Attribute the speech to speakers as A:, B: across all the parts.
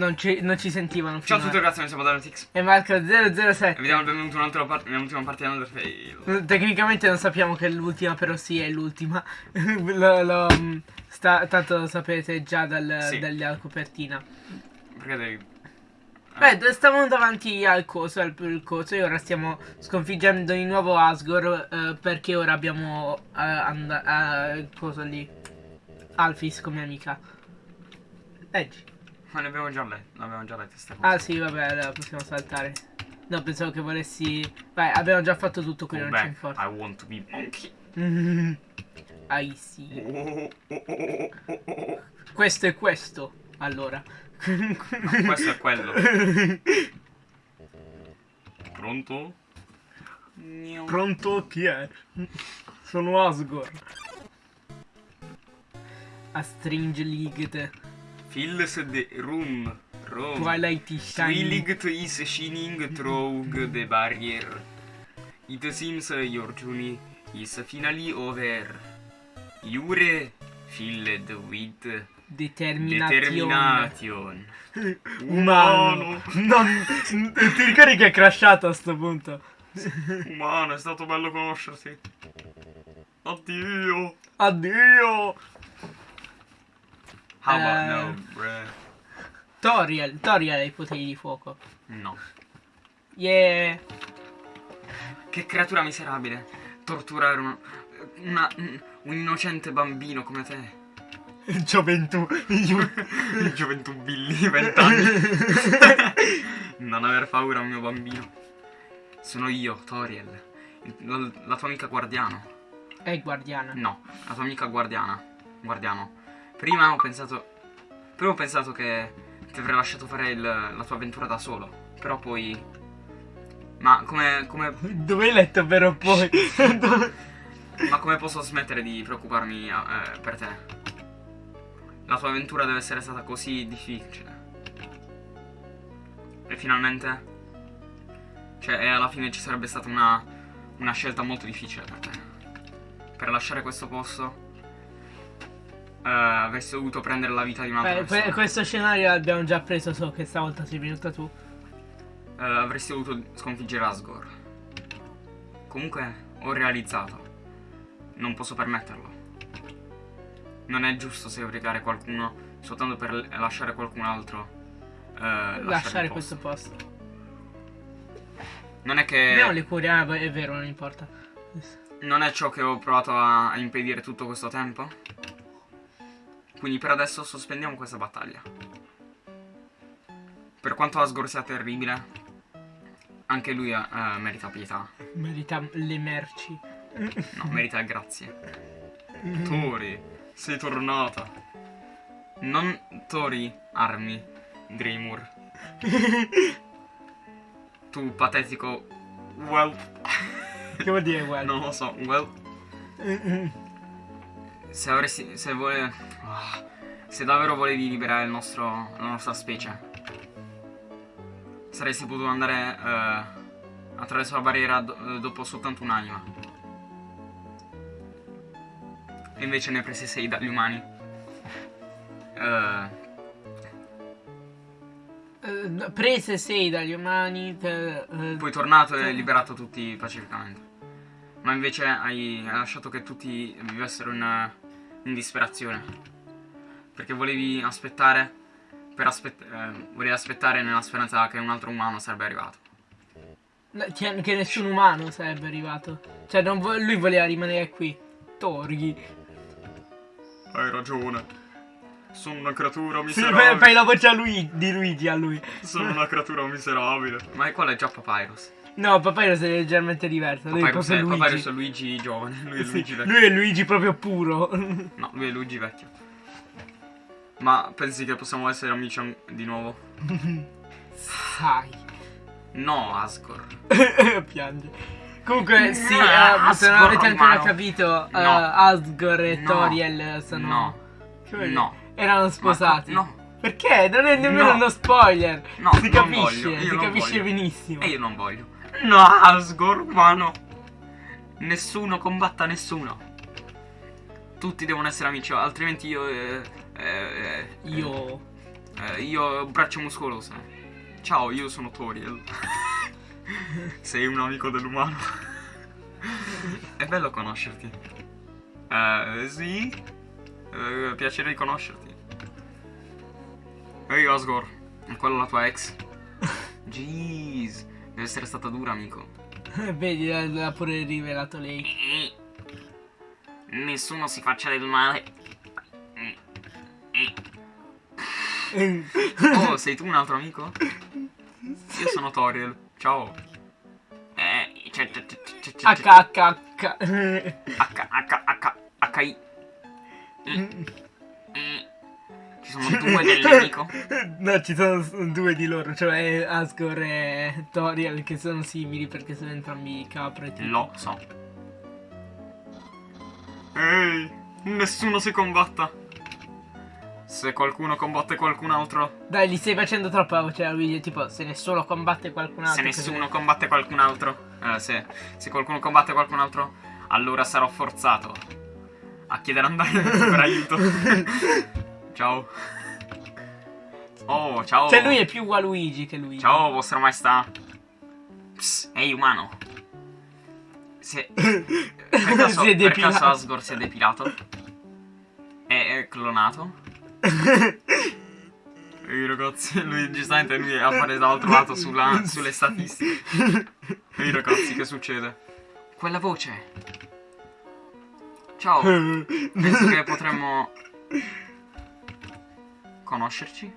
A: Non ci, non ci sentivano
B: Ciao a tutti ragazzi, noi siamo Danotix
A: E Marco
B: e
A: 007.
B: vi diamo il benvenuto in un'altra part- nell'ultima partita di Undertale.
A: Tecnicamente non sappiamo che è l'ultima, però sì, è l'ultima. mm, tanto lo sapete già dal,
B: Sì.
A: dalla copertina.
B: Perché devi...
A: Beh, stavamo davanti al coso, al al coso, e ora stiamo sconfiggendo di nuovo Asgore eh, perché ora abbiamo eh, il coso lì. Alphys come amica. Leggi.
B: Ma ne abbiamo già letto, l'abbiamo già letto sta cosa.
A: Ah sì, vabbè, allora possiamo saltare. No, pensavo che volessi... Vai, abbiamo già fatto tutto qui, non
B: Beh,
A: ci importa.
B: I want to be monkey.
A: Mm. I see. Questo è questo, allora.
B: No, questo è quello. Pronto?
A: Pronto? Chi è? Sono Asgore. A Strange League.
B: Fills the room. Room.
A: Twilight Shining.
B: Twilight is shining through the barrier. It seems your journey is finally over. You're filled with determination.
A: Umano. Non... Ti ricordi che è crashato a sto punto?
B: Umano, è stato bello conoscerti. Addio.
A: Addio.
B: How
A: Eh.
B: about no, bruh?
A: Toriel. Toriel ha i poteri di fuoco.
B: No.
A: Yeah.
B: Che creatura miserabile. Torturare uno- una- un innocente bambino come te.
A: Gioventù.
B: Gioventù Billy, vent'anni. non aver paura, mio bambino. Sono io, Toriel. La, la tua amica guardiano.
A: È guardiana.
B: No, la tua amica guardiana. Guardiano. Prima ho pensato. Prima ho pensato che ti avrei lasciato fare il- la tua avventura da solo. Però poi. Ma come. come
A: Dove hai letto però poi?
B: ma come posso smettere di preoccuparmi eh, per te? La tua avventura deve essere stata così difficile. E finalmente. Cioè, e alla fine ci sarebbe stata una. una scelta molto difficile per te. Per lasciare questo posto. Eh, avresti dovuto prendere la vita di un'altra
A: que-
B: persona.
A: questo scenario l'abbiamo già preso, so che stavolta sei venuta tu.
B: Eh, avresti dovuto sconfiggere Asgore. Comunque, ho realizzato. Non posso permetterlo. Non è giusto sacrificare qualcuno soltanto per lasciare qualcun altro. eh, lasciare,
A: Lasciare
B: il
A: questo
B: posto.
A: posto.
B: Non è che.
A: Abbiamo le cure, ah, è vero, non importa.
B: Non è ciò che ho provato a impedire tutto questo tempo? Quindi per adesso sospendiamo questa battaglia. Per quanto Asgore sia terribile, anche lui eh, merita pietà.
A: Merita le merci.
B: No, merita grazie. Tori, sei tornata. Non Tori, armi, Dreamur. Tu patetico. Well.
A: Che vuol dire well?
B: Non lo so, well. Se avresti. Se vuole. Ah, se davvero volevi liberare nostro. la nostra specie. Saresti potuto andare. eh, attraverso la barriera do- dopo soltanto un'anima. E invece ne hai presi 6 dagli umani. Eh,
A: Eh, no, prese 6 dagli umani per... eh,
B: poi tornato e liberato tutti pacificamente. Ma invece hai, hai lasciato che tutti vivessero in, in disperazione. Perché volevi aspettare. Per aspett- eh, volevi aspettare nella speranza che un altro umano sarebbe arrivato.
A: che nessun umano sarebbe arrivato. Cioè, non vo- lui voleva rimanere qui. Torghi.
B: Hai ragione. Sono una creatura
A: Sì, fai, fai la voce a lui, di Luigi a lui.
B: Sono una creatura miserabile. Ma quello è già Papyrus.
A: No, Papyrus è leggermente diverso. Lui è
B: Papyrus
A: proprio
B: è,
A: Luigi.
B: Papyrus è Luigi giovane. Lui è
A: Sì,
B: Luigi vecchio.
A: lui è Luigi proprio puro.
B: No, lui è Luigi vecchio. Ma pensi che possiamo essere amici di nuovo?
A: Sai.
B: No, Asgore.
A: Piange. Comunque, sì, eh, se non avete ancora
B: umano.
A: capito,
B: No.
A: Asgore e
B: No.
A: Toriel sono...
B: No.
A: Dire?
B: No.
A: Erano sposati.
B: Ma- no.
A: Perché? Non è nemmeno
B: No.
A: uno spoiler.
B: No,
A: si capisce, si capisce
B: voglio.
A: benissimo.
B: E io non voglio. No, Asgore, umano. Nessuno combatta nessuno. Tutti devono essere amici, altrimenti io... eh, eh,
A: Io...
B: Eh, io ho braccia muscolose. Ciao, io sono Toriel. Sei un amico dell'umano. È bello conoscerti. Eh, sì. Eh, piacere di conoscerti. Ehi Osgor, è quella la tua ex? Jeez, deve essere stata dura, amico.
A: Vedi, l'ha pure rivelato lei.
B: Nessuno si faccia del male. Oh, sei tu un altro amico? Io sono Toriel. Ciao. Eh, c'è, c'è, c'è, c'è, c'è,
A: H H H.
B: H, H, H, H, I. Ci sono due del nemico?
A: No, ci sono due di loro, cioè Asgore e Toriel, che sono simili perché sono entrambi capre.
B: Lo so. Ehi, nessuno si combatta. Se qualcuno combatte qualcun altro,
A: Dai, gli stai facendo troppa voce a Luigi, tipo, se nessuno combatte qualcun altro.
B: se nessuno
A: ne-
B: combatte qualcun altro, eh, se, se qualcuno combatte qualcun altro, allora sarò forzato a chiedere a Undyne per aiuto. ciao. Oh, ciao.
A: Cioè, lui è più Waluigi che Luigi.
B: Ciao, vostra maestà. Psst, ehi, umano. Se... Per caso,
A: Si è
B: per
A: depilato.
B: caso Asgore si è depilato? È, è clonato? Ehi ragazzi, lui giustamente lui è appare dall'altro lato sulla- sulle statistiche. Ehi ragazzi, che succede? Quella voce. Ciao, penso che potremmo conoscerci?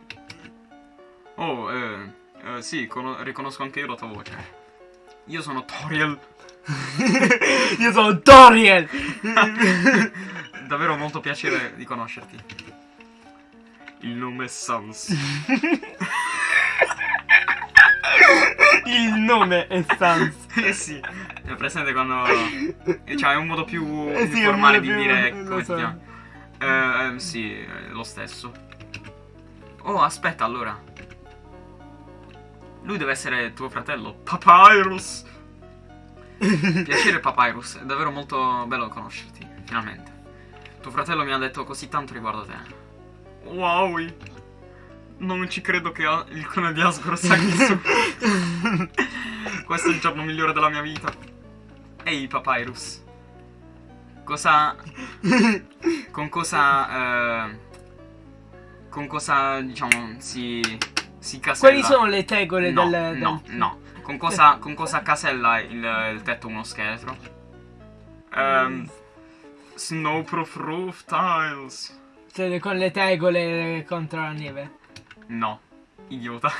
B: Oh, eh, eh, sì, cono- riconosco anche io la tua voce. Io sono Toriel.
A: Io sono Toriel!
B: Davvero molto piacere di conoscerti. Il nome è Sans.
A: Il nome è Sans.
B: eh sì, è presente quando... Cioè, è un modo più,
A: Eh sì,
B: formale di
A: più-
B: dire come
A: so.
B: ti chiami. Eh, eh, sì, è lo stesso. Oh, aspetta, allora. Lui deve essere tuo fratello, Papyrus. Piacere, Papyrus. È davvero molto bello conoscerti, finalmente. Tuo fratello mi ha detto così tanto riguardo te. Wow! Non ci credo che il clone di Asgore sia qui su. Questo è il giorno migliore della mia vita. Ehi, Papyrus. Cosa... Con cosa... eh, con cosa, diciamo, si... Si casella...
A: Quali sono le tegole
B: no,
A: del,
B: No,
A: del-
B: no. Con cosa, con cosa casella il, il tetto uno scheletro? Ehm... Snowproof roof tiles.
A: Cioè, con le tegole contro la neve.
B: No, idiota.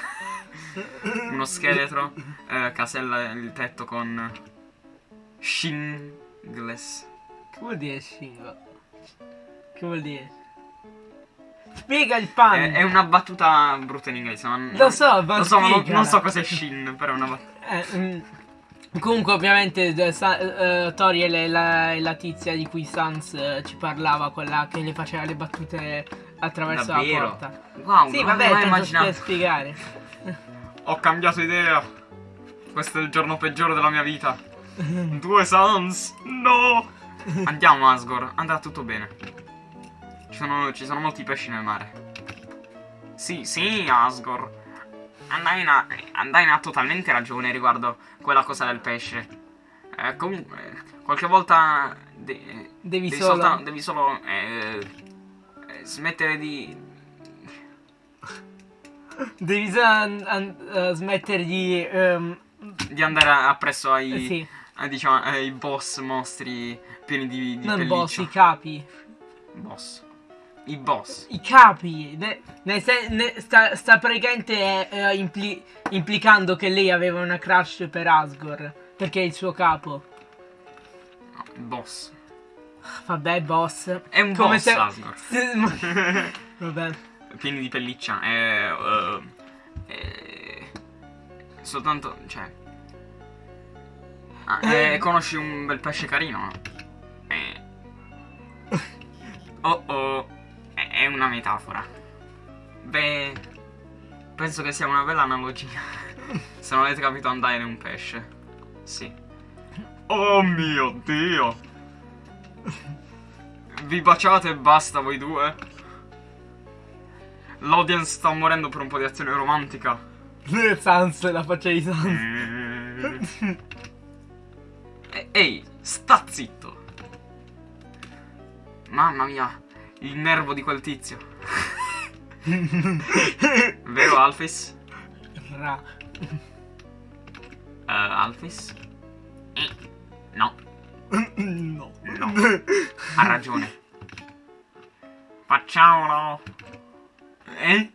B: Uno scheletro eh, casella il tetto con shingles.
A: Che vuol dire shingo? Che vuol dire? Spiega il pan!
B: È, è una battuta brutta in inglese. Non,
A: Lo so, ma
B: lo so, ma non, non so cos'è shin, però è una battuta.
A: Eh, mm. Comunque, ovviamente, eh, Sa- eh, Toriel è la, la tizia di cui Sans eh, ci parlava, quella che le faceva le battute attraverso
B: Davvero?
A: la porta.
B: Wow,
A: Sì, vabbè, tanto
B: immaginato.
A: per spiegare.
B: Ho cambiato idea. Questo è il giorno peggiore della mia vita. Due Sans. No. Andiamo, Asgore. Andrà tutto bene. Ci sono, ci sono molti pesci nel mare. Sì, sì, Asgore. Andaina, Andaina ha totalmente ragione riguardo quella cosa del pesce. Eh, comunque, qualche volta de-
A: Devi,
B: devi,
A: solo.
B: solta- devi solo eh, eh, smettere di...
A: Devi solo eh, smettere di. ehm,
B: di andare appresso ai,
A: eh, sì,
B: ai, diciamo, ai boss mostri pieni di, di
A: non
B: pelliccia.
A: boss, i capi.
B: Boss. I boss.
A: I capi. Ne- sen- ne- sta, sta praticamente eh, impli- implicando che lei aveva una crush per Asgore. Perché è il suo capo.
B: No, il boss.
A: Vabbè, boss.
B: È un
A: Come
B: boss,
A: se-
B: Asgore.
A: Vabbè.
B: Pieni di pelliccia. Eh, è- soltanto... cioè... Ah, eh, conosci un bel pesce carino? Eh. Oh oh. È una metafora. Beh... Penso che sia una bella analogia. Se non avete capito, andare è un pesce. Sì. Oh mio dio! Vi baciate e basta voi due? L'audience sta morendo per un po' di azione romantica.
A: Sans, la faccia di Sans.
B: Mm. E- Ehi, sta zitto. Mamma mia, il nervo di quel tizio. Vero Alphys?
A: Ra.
B: Eh, Alphys? Eh, No,
A: No.
B: no, ha ragione. Facciamolo. Eh?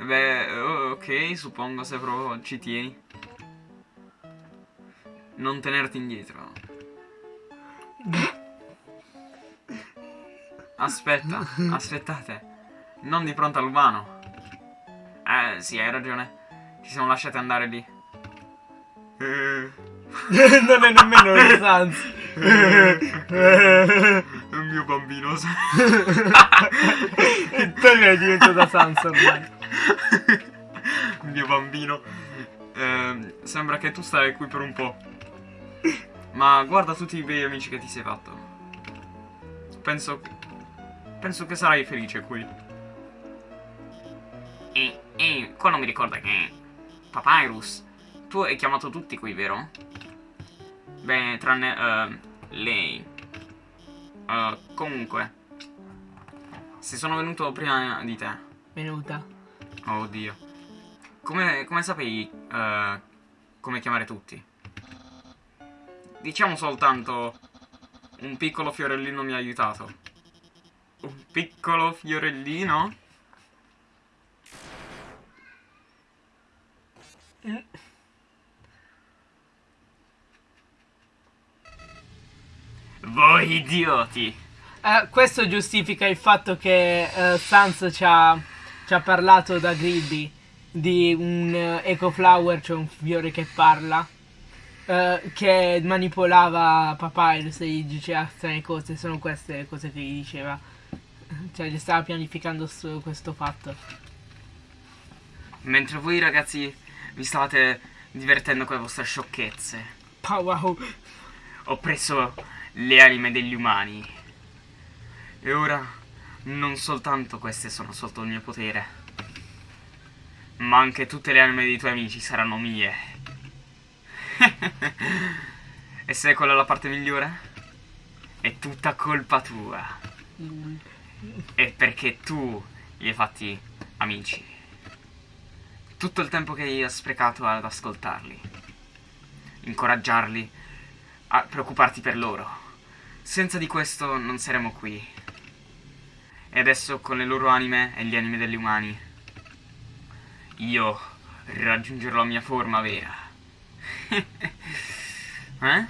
B: Beh, ok, suppongo se proprio ci tieni. Non tenerti indietro. Aspetta, aspettate. Non di fronte all'umano. Eh, sì, hai ragione. Ci siamo lasciati andare lì. Eh.
A: non è nemmeno il Sans.
B: Il mio bambino.
A: tu è diventato Sans ormai.
B: Il mio bambino. Ehm, sembra che tu stai qui per un po'. Ma guarda tutti i bei amici che ti sei fatto. Penso. Penso che sarai felice qui. E, e, quello mi ricorda che. Papyrus, tu hai chiamato tutti qui, vero? Beh, tranne. ehm, lei. Eh, comunque. Se sono venuto prima di te.
A: Venuta.
B: Oh Dio. Come, come sapevi eh, come chiamare tutti? Diciamo soltanto un piccolo fiorellino mi ha aiutato. Un piccolo fiorellino? Voi idioti!
A: Eh, questo giustifica il fatto che eh, Sans ci ha, ci ha parlato da Griddy di un eh, Eco Flower, cioè un fiore che parla, eh, che manipolava Papyrus e gli diceva strane cose, sono queste cose che gli diceva. Cioè, gli stava pianificando su questo fatto.
B: Mentre voi ragazzi vi stavate divertendo con le vostre sciocchezze.
A: Pa, wow.
B: Ho preso le anime degli umani. E ora non soltanto queste sono sotto il mio potere, ma anche tutte le anime dei tuoi amici saranno mie. e sai qual è la parte migliore? È tutta colpa tua. È perché tu li hai fatti amici. Tutto il tempo che hai sprecato ad ascoltarli, incoraggiarli, a preoccuparti per loro. Senza di questo non saremmo qui. E adesso con le loro anime e gli anime degli umani, io raggiungerò la mia forma vera. eh?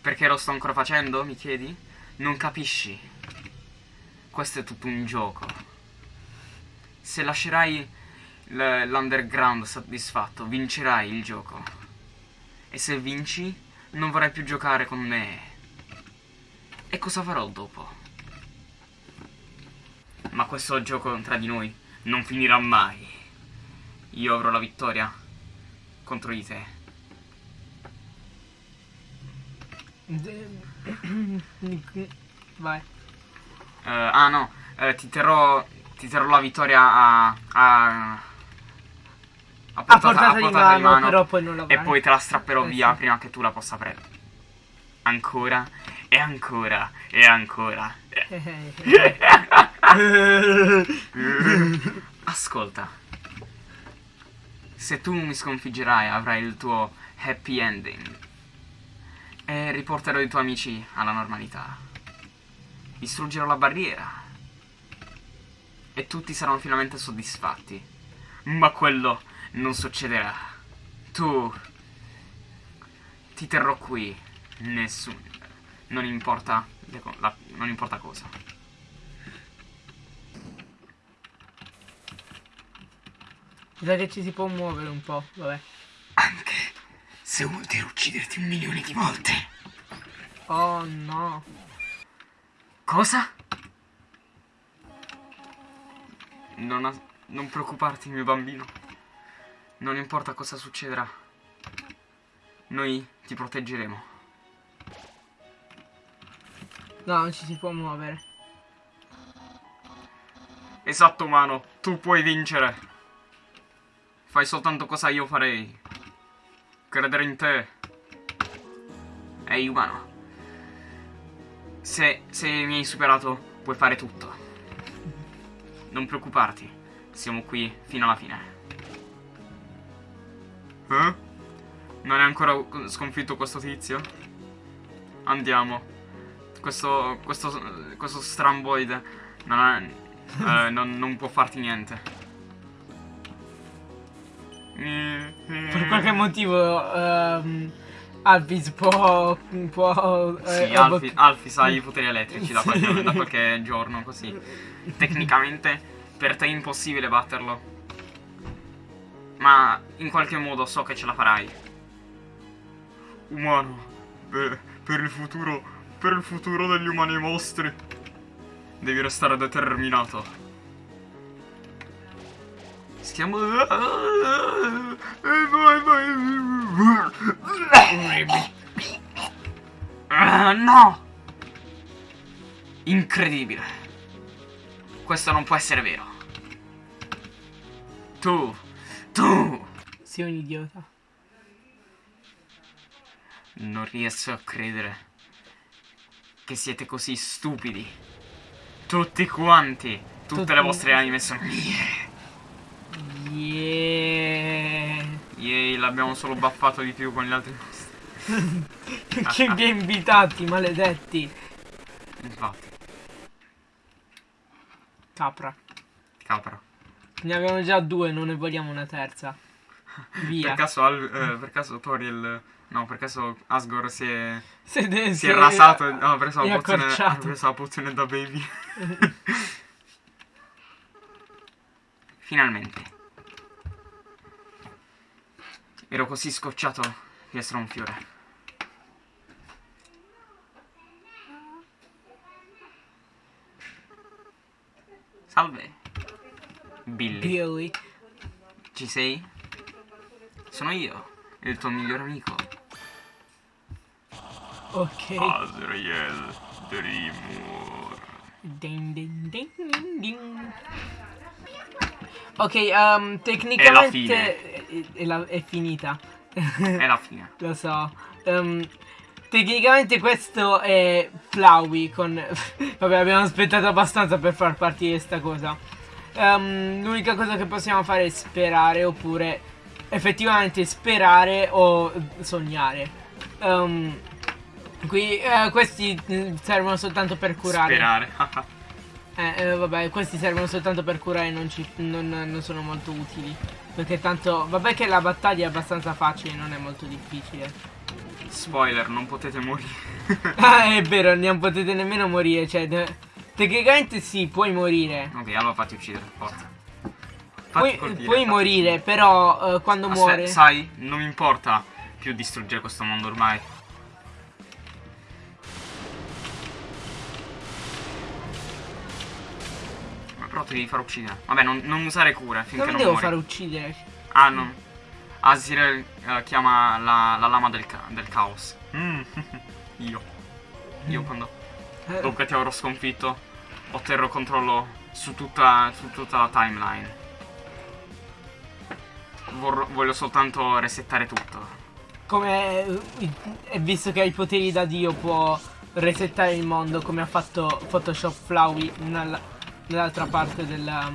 B: Perché lo sto ancora facendo, mi chiedi? Non capisci? Questo è tutto un gioco. Se lascerai l'underground soddisfatto, vincerai il gioco. E se vinci, non vorrai più giocare con me. E cosa farò dopo? Ma questo gioco tra di noi non finirà mai. Io avrò la vittoria contro di te.
A: Vai.
B: Eh, ah no, eh, ti terrò. Ti terrò la vittoria a. a. a
A: A portata di mano, però poi non la
B: E poi te la strapperò
A: Eh,
B: via
A: sì.
B: prima che tu la possa prendere. Ancora e ancora e ancora. Ascolta. Se tu mi sconfiggerai avrai il tuo happy ending. E riporterò i tuoi amici alla normalità. Distruggerò la barriera. E tutti saranno finalmente soddisfatti. Ma quello non succederà. Tu ti terrò qui. Nessuno. Non importa. la- non importa cosa.
A: Che ci si può muovere un po', vabbè.
B: Se vuol dire ucciderti un milione di volte.
A: Oh no.
B: Cosa? Non, non preoccuparti, mio bambino. Non importa cosa succederà. Noi ti proteggeremo.
A: No, non ci si può muovere.
B: Esatto, umano. Tu puoi vincere. Fai soltanto cosa io farei. Credere in te. Ehi, umano. Se, se mi hai superato, puoi fare tutto. Non preoccuparti. Siamo qui fino alla fine. Eh? Non è ancora sconfitto questo tizio? Andiamo. Questo, questo, questo stramboide non, è, eh, non, non può farti niente.
A: Per qualche motivo um, Alphys può... può
B: eh, sì, Alphys, Alphys ha i poteri elettrici da qualche, da qualche giorno, così. Tecnicamente per te è impossibile batterlo. Ma in qualche modo so che ce la farai. Umano, per, per il futuro, per il futuro degli umani mostri, devi restare determinato. Stiamo... no! Incredibile. Questo non può essere vero. Tu, tu...
A: Sei un idiota.
B: Non riesco a credere che siete così stupidi. Tutti quanti. Tutte Tutti... le vostre anime sono mie.
A: Yeah.
B: Yay, l'abbiamo solo baffato di più con gli altri
A: che vi invitati, maledetti.
B: Infatti.
A: Capra.
B: Capra.
A: Ne abbiamo già due, non ne vogliamo una terza. Via.
B: per caso, Al, eh, per caso Toriel... No, per caso Asgore si è...
A: Si è,
B: si è rasato ha preso, la pozione, ha preso la pozione da baby. Finalmente. Ero così scocciato di essere un fiore. Salve. Billy.
A: Billy.
B: Ci sei? Sono io, il tuo migliore amico.
A: Ok.
B: Azrael Dreamur.
A: Ding ding ding ding ding. Ok, um, tecnicamente è, la, è finita.
B: È la fine.
A: Lo so. Um, tecnicamente questo è Flowey con... Vabbè, abbiamo aspettato abbastanza per far partire sta cosa. Um, L'unica cosa che possiamo fare è sperare oppure effettivamente sperare o sognare. Um, qui, uh, questi servono soltanto per curare.
B: Sperare.
A: eh, eh, vabbè, questi servono soltanto per curare, non, ci, non, non sono molto utili. Perché tanto, vabbè che la battaglia è abbastanza facile, non è molto difficile.
B: Spoiler, non potete morire.
A: ah, è vero, non potete nemmeno morire, cioè... Tecnicamente sì, puoi morire.
B: Ok, allora fatti uccidere, forza.
A: Fatti puoi, colpire, puoi morire, uccidere. però uh, quando Aspetta, muore...
B: Sai, non mi importa più distruggere questo mondo ormai. Però ti devi far uccidere. Vabbè, non, non usare cura finché non, non
A: devo
B: muori.
A: fare uccidere.
B: Ah, no. Asir uh, chiama la, la, lama del, ca del caos. Mm. Io. Io mm. quando... Eh. Dopo che ti avrò sconfitto, otterrò controllo su tutta, su tutta la timeline. Vor voglio soltanto resettare tutto.
A: Come... E visto che hai i poteri da Dio può resettare il mondo come ha fatto Photoshop Flowey nella nell'altra parte della,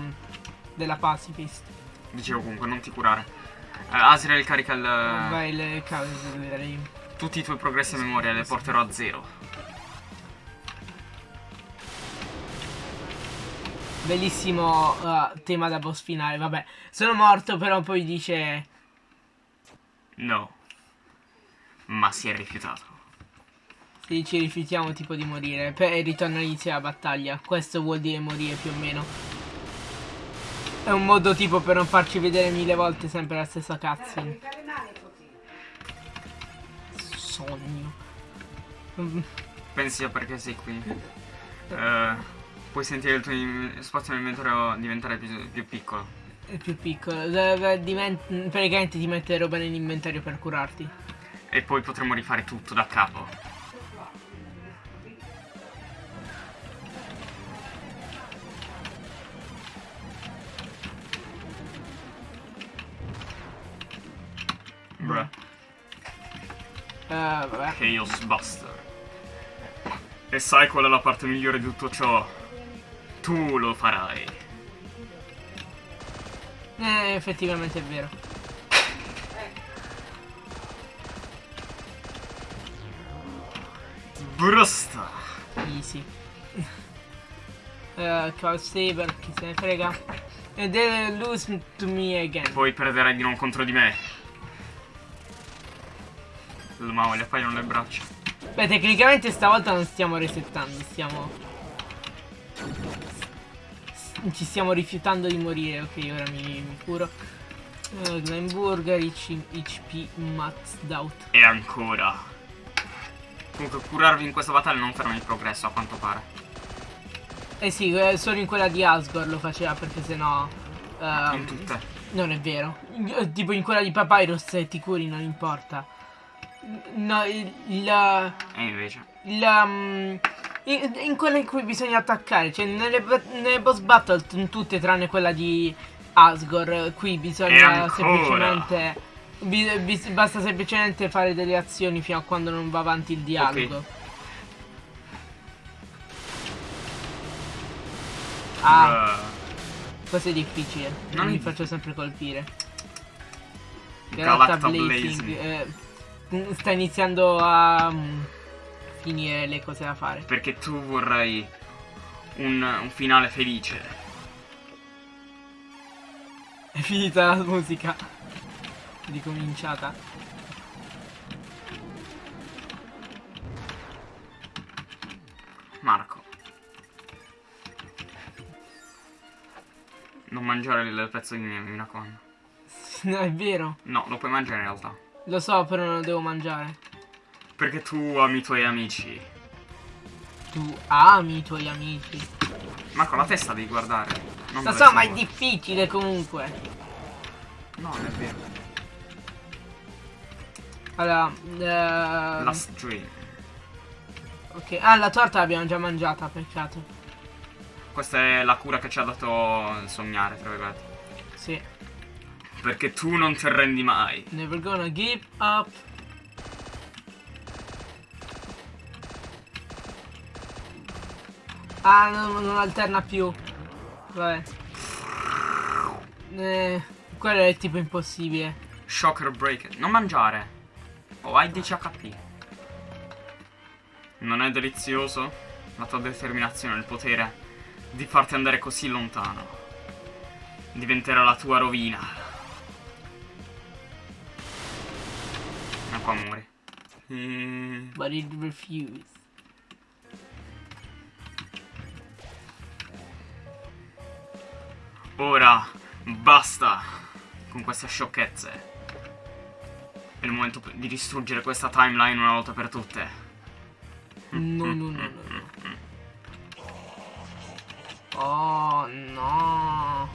A: della pacifist.
B: Dicevo comunque, non ti curare. Uh, Asriel carica il...
A: Vai, le cause
B: Tutti i tuoi progressi a memoria le porterò a zero.
A: Bellissimo uh, tema da boss finale, vabbè. Sono morto, però poi dice...
B: No. Ma si è rifiutato.
A: Sì, ci rifiutiamo tipo di morire. E ritorno all'inizio della battaglia. Questo vuol dire morire più o meno. È un modo tipo per non farci vedere mille volte sempre la stessa cutscene. Sogno.
B: Pensi a perché sei qui. Uh, puoi sentire il tuo spazio nell'inventario diventare più, più piccolo.
A: Più piccolo. Praticamente ti mette roba nell'inventario per curarti.
B: E poi potremo rifare tutto da capo. Bruh.
A: Eh, vabbè.
B: Chaos Buster. E sai qual è la parte migliore di tutto ciò? Tu lo farai.
A: Eh, effettivamente è vero.
B: Brusta.
A: Easy. Uh, Call Saber, chi se ne frega. E then lose to me again.
B: Poi perderai di non contro di me. Ma gli appaiono le braccia.
A: Beh, tecnicamente stavolta non stiamo resettando, stiamo... Ci stiamo rifiutando di morire, ok, ora mi, mi curo. Uh, Glenburger, HP maxed out.
B: E ancora. Comunque curarvi in questa battaglia non ferma il progresso a quanto pare.
A: Eh sì, eh, solo in quella di Asgore lo faceva perché sennò... Uh,
B: in tutte.
A: Non è vero. Eh, tipo in quella di Papyrus se ti curi non importa. No, il... il
B: e invece?
A: Il... Um, in, in, quella in cui bisogna attaccare, cioè nelle, nelle boss battle tutte tranne quella di Asgore, qui bisogna semplicemente... Bi, bi, basta semplicemente fare delle azioni fino a quando non va avanti il dialogo. Okay. Ah. Questo è difficile. Non mi faccio sempre colpire. Galacta Blazing. Eh, sta iniziando a um, finire le cose da fare.
B: Perché tu vorrai un, un finale felice.
A: È finita la musica. Ricominciata.
B: Marco. Non mangiare il pezzo di mi raccomando.
A: No, è vero.
B: No, lo puoi mangiare in realtà.
A: Lo so, però non lo devo mangiare.
B: Perché tu ami i tuoi amici.
A: Tu ami i tuoi amici.
B: Ma con la testa devi guardare.
A: Non lo so, ma è difficile comunque.
B: No, non è vero.
A: Allora, uh...
B: Last dream.
A: Ok, ah, la torta l'abbiamo già mangiata, peccato.
B: Questa è la cura che ci ha dato sognare, tra virgolette.
A: Sì.
B: Perché tu non ti arrendi mai.
A: Never gonna give up. Ah, non, non alterna più. Vabbè. Eh, quello è tipo impossibile.
B: Shocker break. Non mangiare. Oh, hai 10 HP. Non è delizioso? La tua determinazione, il potere di farti andare così lontano. Diventerà la tua rovina. Ma qua muori.
A: Mm. But it refused.
B: Ora basta con queste sciocchezze. È il momento di distruggere questa timeline una volta per tutte.
A: No, no, no, no. no. Oh no.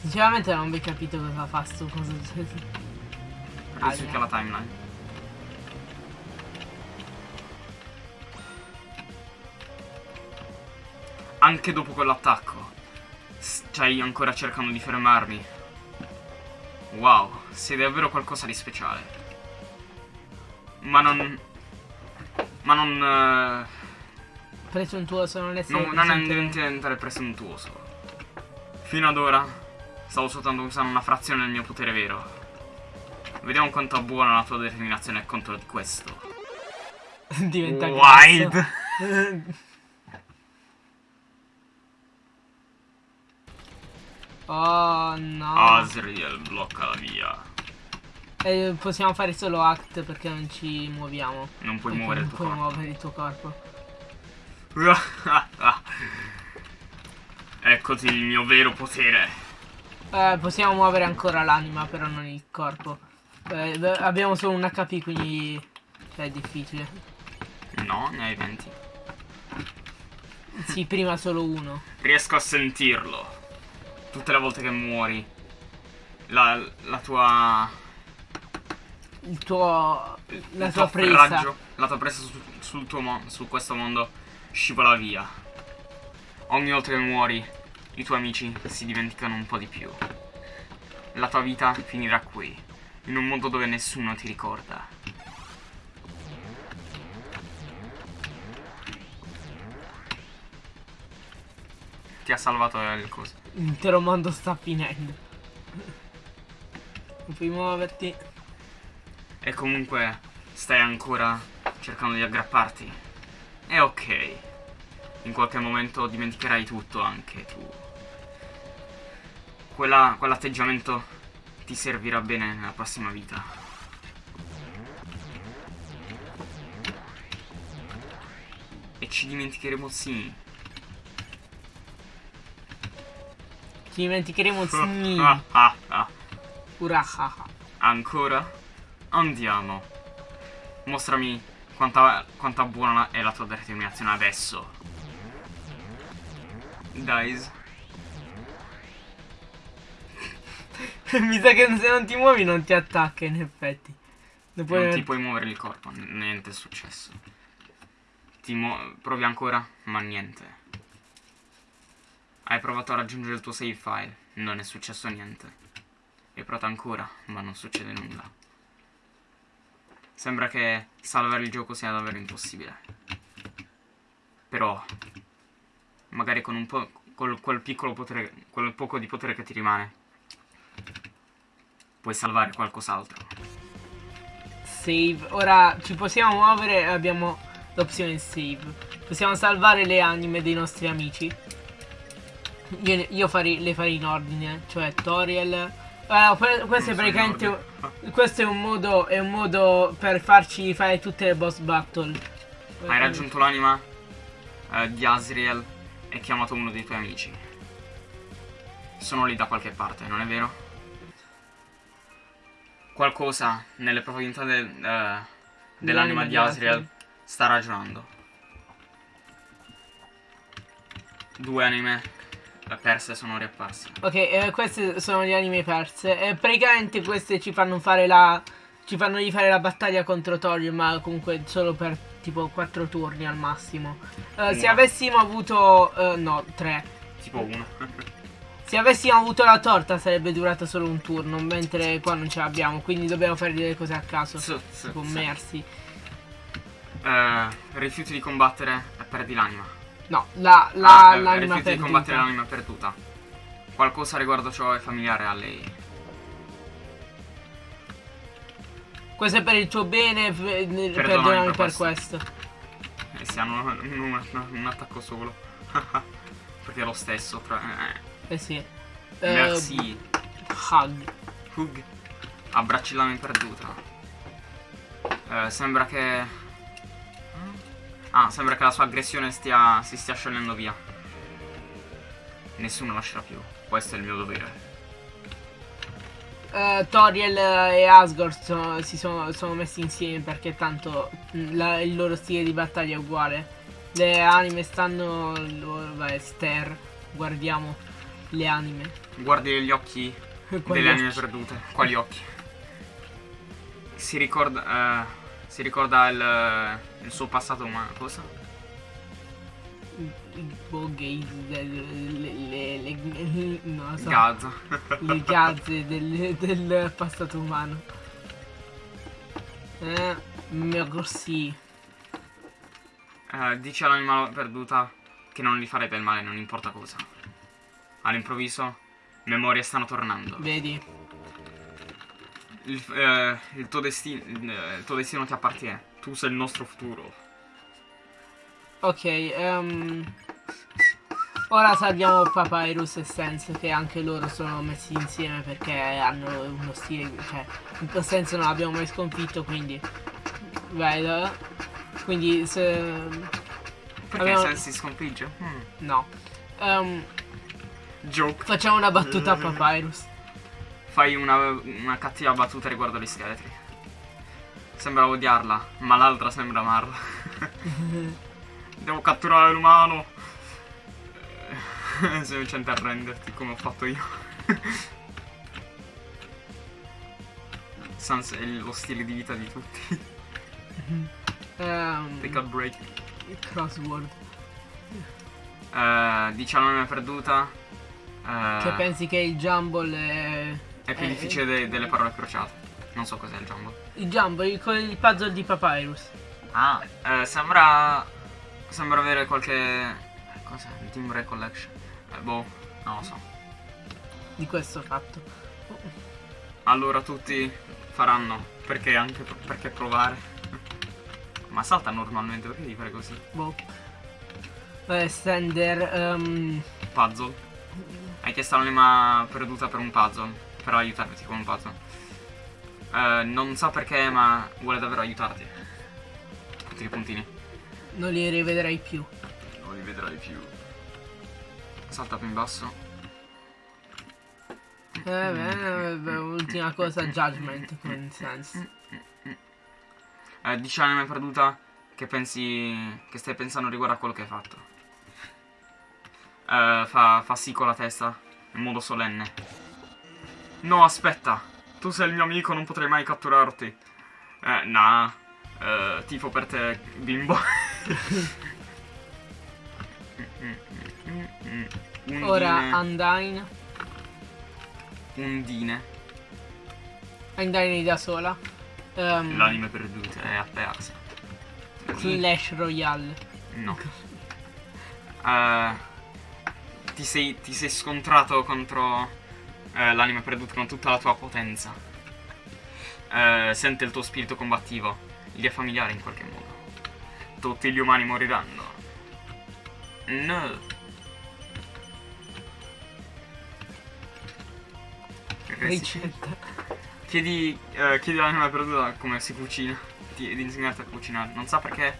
A: Sinceramente non vi ho capito cosa fa sto coso.
B: Risucchia la timeline. Anche dopo quell'attacco. Stai ancora cercando di fermarmi. Wow, sei davvero qualcosa di speciale. Ma non... Ma non... Uh
A: presuntuoso, non è
B: Non, non è diventare presuntuoso. Fino ad ora stavo soltanto usando una frazione del mio potere vero. Vediamo quanto è buona la tua determinazione contro di questo.
A: Diventa
B: Wild.
A: oh no.
B: Asriel blocca la via.
A: E possiamo fare solo act perché non ci muoviamo.
B: Non puoi muovere il tuo
A: corpo.
B: Non
A: puoi muovere il tuo corpo.
B: Eccoti il mio vero potere.
A: Eh, possiamo muovere ancora l'anima, però non il corpo. Eh, abbiamo solo un HP, quindi cioè, è difficile.
B: No, ne hai 20.
A: Sì, prima solo uno.
B: Riesco a sentirlo. Tutte le volte che muori. La, la tua...
A: Il tuo... La
B: il
A: tua presa.
B: Raggio, la tua presa su, sul tuo mondo, su questo mondo scivola via. Ogni volta che muori, i tuoi amici si dimenticano un po' di più. La tua vita finirà qui. In un mondo dove nessuno ti ricorda. Ti ha salvato il coso.
A: L'intero mondo sta finendo. Non puoi muoverti.
B: E comunque stai ancora cercando di aggrapparti. È ok. In qualche momento dimenticherai tutto anche tu. Quella- quell'atteggiamento ti servirà bene nella prossima vita. E ci dimenticheremo sì.
A: Ci dimenticheremo Zni.
B: Ah, ah, ah.
A: Urahaha.
B: Ancora? Andiamo. Mostrami quanta, quanta buona è la tua determinazione adesso. Guys.
A: Mi sa che se non ti muovi non ti attacca in effetti. Non puoi-
B: Non ti puoi muovere il corpo, niente è successo. Ti provi ancora, ma niente. Hai provato a raggiungere il tuo save file, non è successo niente. Hai provato ancora, ma non succede nulla. Sembra che salvare il gioco sia davvero impossibile. Però, magari con un po'. Col, quel piccolo potere. quel poco di potere che ti rimane. Puoi salvare qualcos'altro.
A: Save. Ora ci possiamo muovere e abbiamo l'opzione save. Possiamo salvare le anime dei nostri amici. Io, io farei- le farei in ordine, cioè Toriel. Que- questo è
B: Non in
A: praticamente. Questo è un modo. È un modo per farci fare tutte le boss battle.
B: Hai raggiunto l'anima eh, di Asriel e chiamato uno dei tuoi amici. Sono lì da qualche parte, non è vero? Qualcosa nelle profondità del, eh, dell'anima di Asriel sta ragionando. Due anime eh, perse sono riapparse.
A: Ok, eh, queste sono le anime perse. E praticamente queste ci fanno fare la. Ci fanno di fare la battaglia contro Toriel, ma comunque solo per tipo 4 turni al massimo. Eh, se avessimo avuto. eh, no, 3.
B: Tipo uno.
A: Se avessimo avuto la torta sarebbe durata solo un turno, mentre qua non ce l'abbiamo, quindi dobbiamo fare delle cose a caso.
B: Su- su-
A: Tipo
B: su.
A: mersi.
B: Eh, rifiuti di combattere e perdi l'anima.
A: No, la, la,
B: Ah, eh,
A: l'anima
B: rifiuti di combattere
A: perduta.
B: l'anima perduta. Qualcosa riguardo ciò è familiare a lei.
A: Questo è per il tuo bene, eh,
B: Perdonami
A: perdonami
B: per
A: per
B: questo.
A: questo.
B: E si hanno un, un- un attacco solo. Perché è lo stesso. Tra, eh,
A: Eh sì. Eh,
B: merci.
A: Hug.
B: Hug. Abbracci l'anima perduta. Eh, sembra che. Ah, sembra che la sua aggressione stia, si stia sciogliendo via. Nessuno lascerà più. Questo è il mio dovere.
A: Eh, Toriel e Asgore sono- si sono, sono messi insieme perché tanto la- il loro stile di battaglia è uguale. Le anime stanno. Vai, Ster. Guardiamo le anime.
B: Guardi gli occhi delle anime perdute. Quali occhi? Si ricorda. eh, si ricorda il, il suo passato umano. Cosa?
A: Il boh, gaze, le, le, le, le- non so. Le gazze del, del passato umano. Eh, merci.
B: Eh, dice all'anima perduta che non gli fare del male, non importa cosa. All'improvviso, memorie stanno tornando.
A: Vedi?
B: Il, eh, il tuo destino, il tuo destino ti appartiene. Tu sei il nostro futuro.
A: Ok, ehm, ora salviamo Papyrus e Sense che anche loro sono messi insieme perché hanno uno stile, cioè, in Sense non l'abbiamo mai sconfitto, quindi, vedo, quindi se,
B: Perché
A: Abbiamo-
B: Sensi sconfigge? Hmm.
A: no, Ehm,
B: Joke.
A: facciamo una battuta a Papyrus.
B: Fai una, una cattiva battuta riguardo gli scheletri. Sembra odiarla, ma l'altra sembra amarla. Devo catturare l'umano. Eh, Semplicemente arrenderti come ho fatto io. Sans è lo stile di vita di tutti.
A: Ehm,
B: Take a break.
A: crossword.
B: Eh, dice la nome perduta. Eh,
A: Cioè pensi che il Jumble è...
B: è più
A: eh,
B: difficile de- delle parole crociate. Non so cos'è il Jumbo.
A: Il Jumbo, il, il puzzle di Papyrus.
B: Ah, eh, sembra. Sembra avere qualche. Cos'è? Il Team Recollection. Eh, boh, non lo so.
A: Di questo fatto.
B: Allora tutti faranno. Perché anche perché provare. Ma salta normalmente, perché devi fare così?
A: Boh. Eh, Stender. ehm,
B: Puzzle. Hai chiesto l'anima perduta per un puzzle. Per aiutarti con un puzzle. Eh, non so perché, ma vuole davvero aiutarti. Tutti i puntini.
A: non li rivedrai più.
B: Non li vedrai più. Salta più in basso.
A: Eh, beh, beh, ultima cosa, Judgment, con sense.
B: Eh, dici l'anima perduta che pensi. che stai pensando riguardo a quello che hai fatto. Eh, fa, fa sì con la testa, in modo solenne. No, aspetta. Tu sei il mio amico, non potrei mai catturarti. Eh, nah. Eh, tifo per te, bimbo. Undine.
A: Ora Undyne.
B: Undine.
A: Undyne da sola. Ehm,
B: L'anima perduta è apparsa.
A: Clash Royale.
B: No. Eh, ti, sei, ti sei scontrato contro eh, l'anima perduta con tutta la tua potenza. Eh, sente il tuo spirito combattivo. Gli è familiare in qualche modo. Tutti gli umani moriranno. No.
A: Ricetta.
B: Chiedi, eh, chiedi all'anima perduta come si cucina. Di, di insegnarti a cucinare. Non sa perché,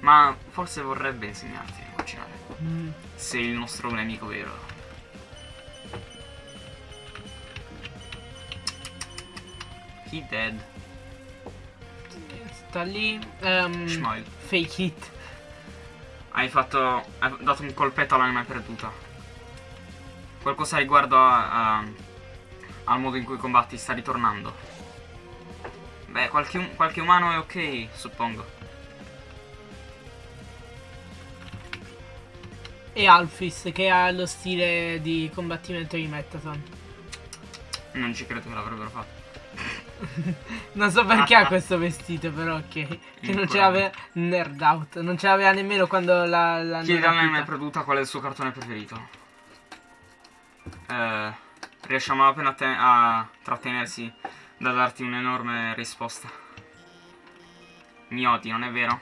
B: ma forse vorrebbe insegnarti.
A: Mm.
B: Sei il nostro nemico vero. He dead.
A: Sta lì. ehm,
B: Smile.
A: fake it.
B: Hai fatto. Hai dato un colpetto all'anima perduta. Qualcosa riguardo a, a- al modo in cui combatti sta ritornando. Beh, qualche, um- qualche umano è ok, suppongo.
A: E Alphys che ha lo stile di combattimento di Metaton.
B: Non ci credo che l'avrebbero fatto.
A: Non so perché ha questo vestito, però ok. Che non ce l'aveva. Nerd out. Non ce l'aveva nemmeno quando la. la
B: Chiedi
A: non
B: all'anima
A: rapita.
B: perduta qual è il suo cartone preferito. Eh, riesce a malapena a, te- a trattenersi da darti un'enorme risposta. Mi odi, non è vero?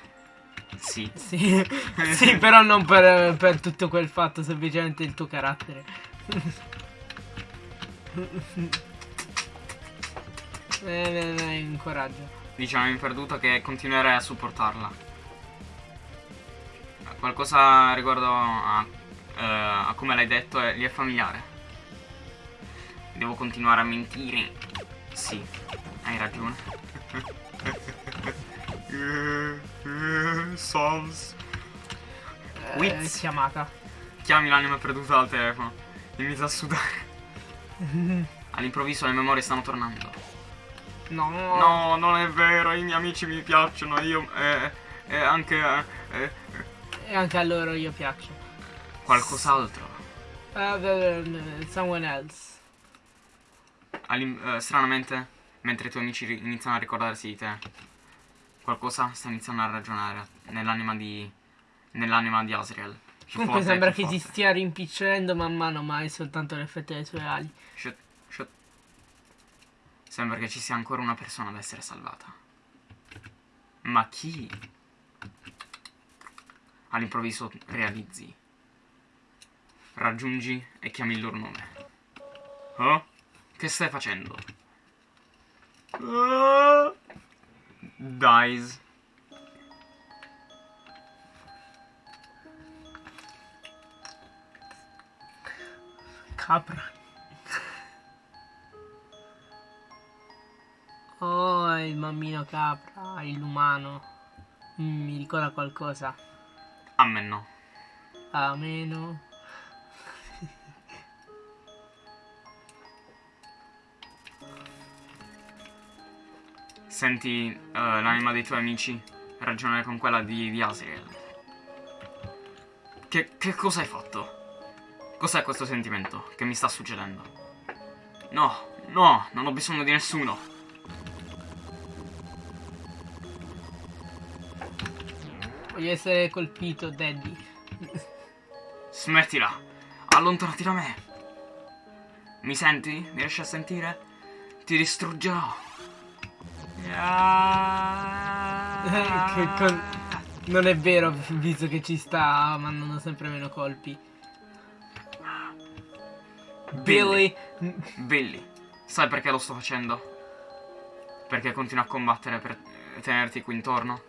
B: Sì.
A: Sì. sì, però non per, per tutto quel fatto, semplicemente il tuo carattere. eh, eh, eh, incoraggio.
B: Diciamo in perduta che continuerai a supportarla. Qualcosa riguardo a, eh, a come l'hai detto è, gli è familiare. Devo continuare a mentire. Sì, hai ragione.
A: Eh,
B: Wits.
A: chiamata.
B: Chiami l'anima perduta al telefono. Inizia a sudare. All'improvviso le memorie stanno tornando.
A: No.
B: No, non è vero, i miei amici mi piacciono, io eh, eh, anche eh, eh,
A: E anche a loro io piaccio.
B: qualcos'altro.
A: Eh, beh, someone else.
B: All'im- eh, stranamente, mentre i tuoi amici iniziano a ricordarsi di te, qualcosa sta iniziando a ragionare nell'anima di nell'anima di Asriel. Più
A: Comunque
B: forte
A: sembra che si stia rimpicciolendo man mano, ma è soltanto l'effetto delle sue ali.
B: Shut, shut. Sembra che ci sia ancora una persona ad essere salvata. Ma chi? All'improvviso realizzi. Raggiungi e chiami il loro nome. Oh? Che stai facendo? Ah. Dies.
A: Capra. Oh, il mammino capra, il umano. Mm, mi ricorda qualcosa.
B: A me no.
A: A meno.
B: Senti uh, l'anima dei tuoi amici ragionare con quella di, di Asriel. Che, che cosa hai fatto? Cos'è questo sentimento che mi sta succedendo? No, no, non ho bisogno di nessuno.
A: Voglio essere colpito, Daddy.
B: Smettila, allontanati da me. Mi senti? Mi riesci a sentire? Ti distruggerò.
A: Che con- Non è vero, visto che ci sta mandando sempre meno colpi. Billy.
B: Billy, sai perché lo sto facendo? Perché continuo a combattere per tenerti qui intorno?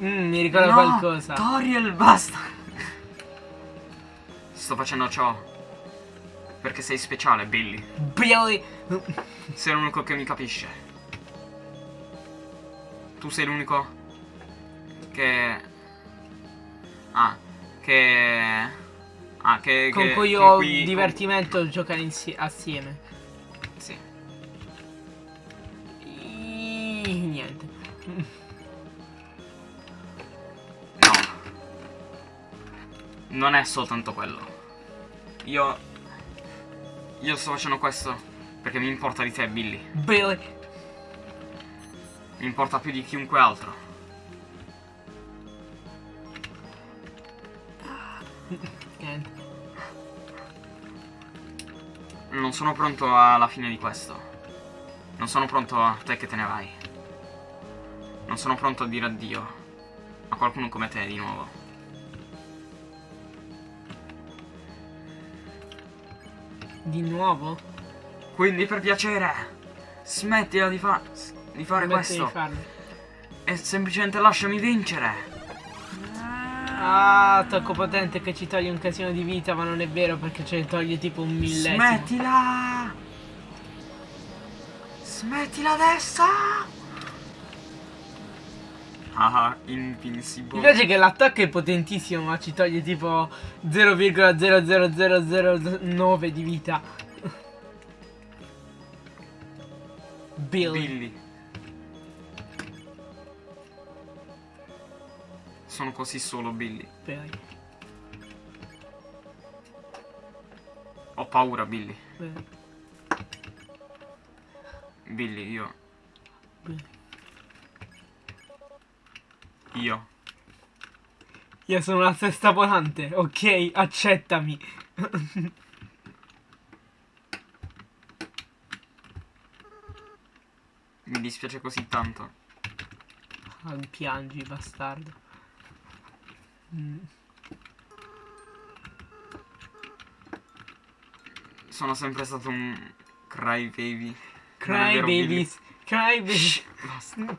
A: Mm, mi ricorda
B: No,
A: qualcosa.
B: Toriel, basta! Sto facendo ciò perché sei speciale, Billy.
A: Billy.
B: Sei l'unico che mi capisce. Tu sei l'unico che... Ah, che... Ah, che...
A: Con
B: che-
A: cui
B: con
A: ho
B: cui-
A: divertimento giocare insie- assieme.
B: Sì.
A: I- Niente.
B: No. Non è soltanto quello. Io... Io sto facendo questo perché mi importa di te, Billy.
A: Billy.
B: Mi importa più di chiunque altro. Non sono pronto alla fine di questo. Non sono pronto a te che te ne vai. Non sono pronto a dire addio a qualcuno come te di nuovo.
A: Di nuovo?
B: Quindi per piacere, smettila di, fa- di fare
A: Smetti
B: questo
A: di farlo.
B: e semplicemente lasciami vincere.
A: Ah, tocco potente che ci toglie un casino di vita, ma non è vero perché ce ne toglie tipo un millesimo.
B: Smettila! Smettila adesso! Ah,
A: Mi
B: invincible.
A: piace che l'attacco è potentissimo, ma ci toglie tipo 0,00009 di vita. Billy.
B: Billy. Sono così solo, Billy.
A: Billy.
B: Ho paura, Billy.
A: Billy.
B: Billy, io.
A: Billy.
B: Io.
A: Io sono la testa volante, ok? Accettami.
B: Mi dispiace così tanto.
A: Ah, piangi, bastardo. Mm.
B: Sono sempre stato un. Non
A: Cry
B: vero, Billy?
A: babies. Cry.
B: Basta.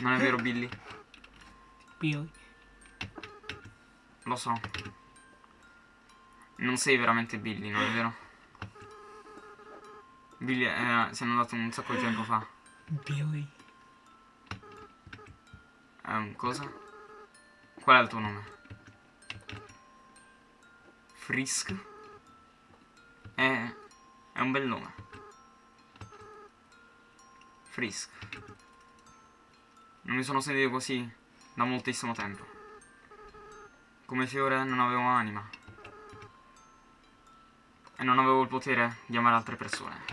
B: Non è vero, Billy?
A: Billy.
B: Lo so. Non sei veramente Billy, non è vero? Billy eh, si è andato un sacco di tempo fa.
A: Billy.
B: Ehm, cosa? Qual è il tuo nome? Frisk? È, è un bel nome. Frisk. Non mi sono sentito così da moltissimo tempo. Come fiore non avevo anima. E non avevo il potere di amare altre persone.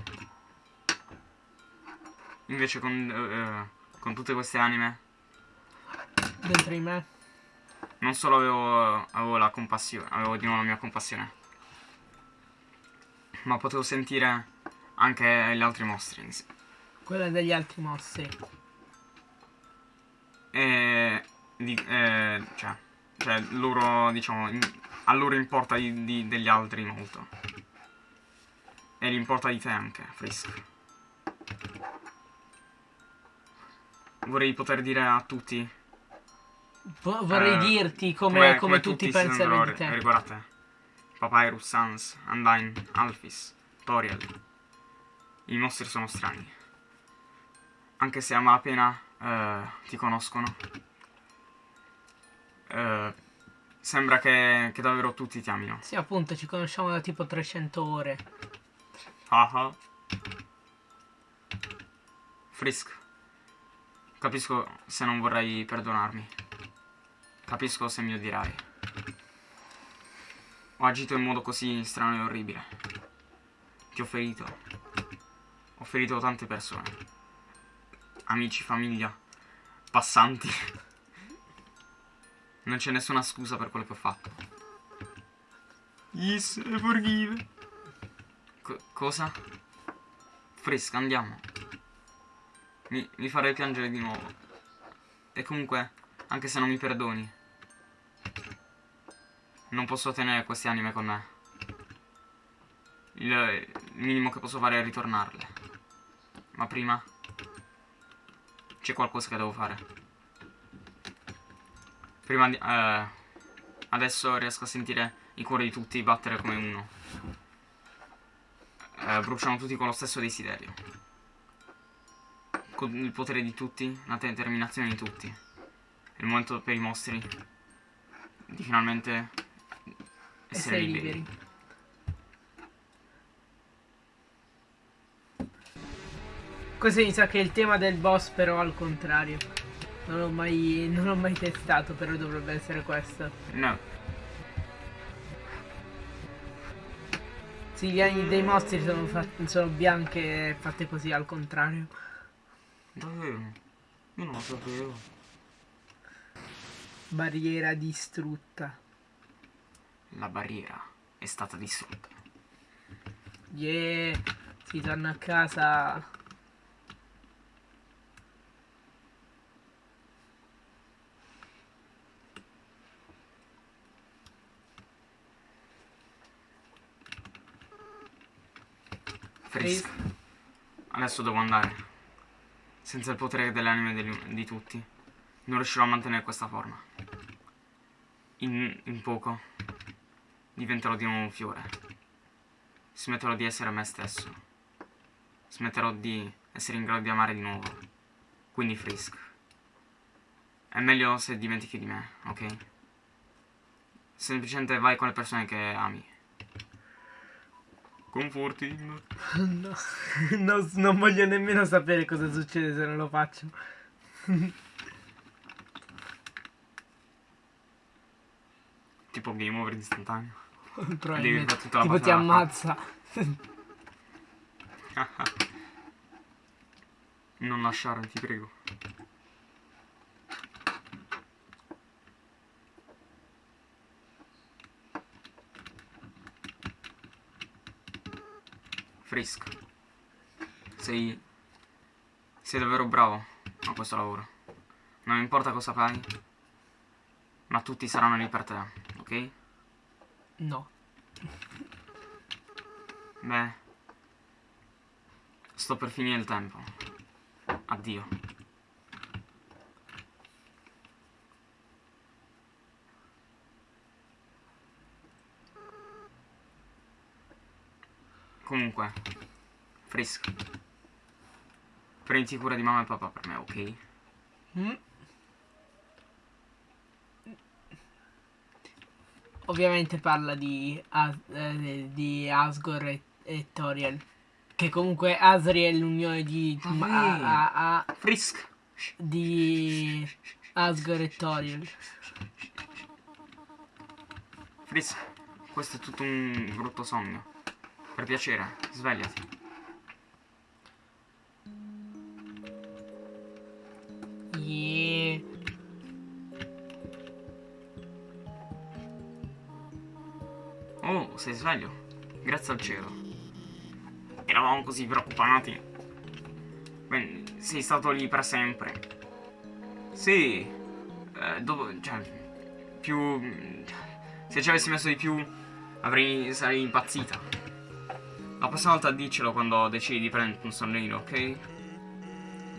B: Invece con, eh, con tutte queste anime
A: Dentro di me.
B: non solo avevo, avevo la compassione, avevo di nuovo la mia compassione, ma potevo sentire anche gli altri mostri.
A: Quella degli altri mostri.
B: E. Di, eh, cioè, cioè, loro, diciamo, in- a loro importa di- di- degli altri molto. E gli importa di te anche, Frisk. Vorrei poter dire a tutti
A: Vo- vorrei
B: Eh,
A: dirti come, come tutti
B: si
A: pensano di te.
B: ri- riguardo a te. Papyrus, Sans, Undyne, Alphys, Toriel. I mostri sono strani. Anche se a malapena eh, ti conoscono. Eh, sembra che, che davvero tutti ti amino.
A: Sì, appunto, ci conosciamo da tipo 300 ore.
B: Ah ah. Frisk. Capisco se non vorrai perdonarmi. Capisco se mi odierai. Ho agito in modo così strano e orribile. Ti ho ferito. Ho ferito tante persone. Amici, famiglia. passanti. Non c'è nessuna scusa per quello che ho fatto. Yes, forgive. Co cosa? Fresca, andiamo. Mi, mi farei piangere di nuovo. E comunque, anche se non mi perdoni, non posso tenere queste anime con me. Il, il minimo che posso fare è ritornarle. Ma prima c'è qualcosa che devo fare. Prima di... Eh, adesso riesco a sentire i cuori di tutti battere come uno. Eh, bruciano tutti con lo stesso desiderio. Con il potere di tutti, la determinazione di tutti. È il momento per i mostri di finalmente essere
A: Essere
B: liberi.
A: liberi. Questo mi sa che è il tema del boss però al contrario. Non l'ho mai, non l'ho mai testato, però dovrebbe essere questo.
B: No,
A: Sì, gli anni dei mostri sono, sono bianche e fatte così al contrario.
B: davvero. Io non lo sapevo.
A: Barriera distrutta.
B: La barriera è stata distrutta.
A: Yeah, si torna a casa.
B: Frisk. Adesso devo andare. Senza il potere delle anime degli- di tutti, non riuscirò a mantenere questa forma. In, in poco diventerò di nuovo un fiore. Smetterò di essere me stesso. Smetterò di essere in grado di amare di nuovo. Quindi Frisk. È meglio se dimentichi di me, ok? Semplicemente vai con le persone che ami. Comforting.
A: No, no, non voglio nemmeno sapere cosa succede se non lo faccio.
B: Tipo game over istantaneo.
A: Probabilmente.
B: fare tutta la
A: Tipo ti ammazza.
B: Non lasciare, ti prego. Frisk. Sei... Sei davvero bravo a questo lavoro. Non importa cosa fai, ma tutti saranno lì per te, ok?
A: No.
B: Beh, sto per finire il tempo. Addio. Comunque, Frisk. Prendi cura di mamma e papà per me, ok?
A: Mm. Ovviamente parla di, As- eh, di Asgore e, e Toriel. Che comunque Asriel è l'unione di,
B: Vabbè.
A: a- a- a-
B: Frisk!
A: di Asgore e Toriel.
B: Frisk, questo è tutto un brutto sogno. Per piacere, svegliati.
A: Yeah.
B: Oh, sei sveglio. Grazie al cielo. Eravamo così preoccupati. Beh, sei stato lì per sempre. Sì. Eh, dopo, cioè, più... Se ci avessi messo di più, avrei... sarei impazzita. La prossima volta diccelo quando decidi di prendere un sonnino, ok?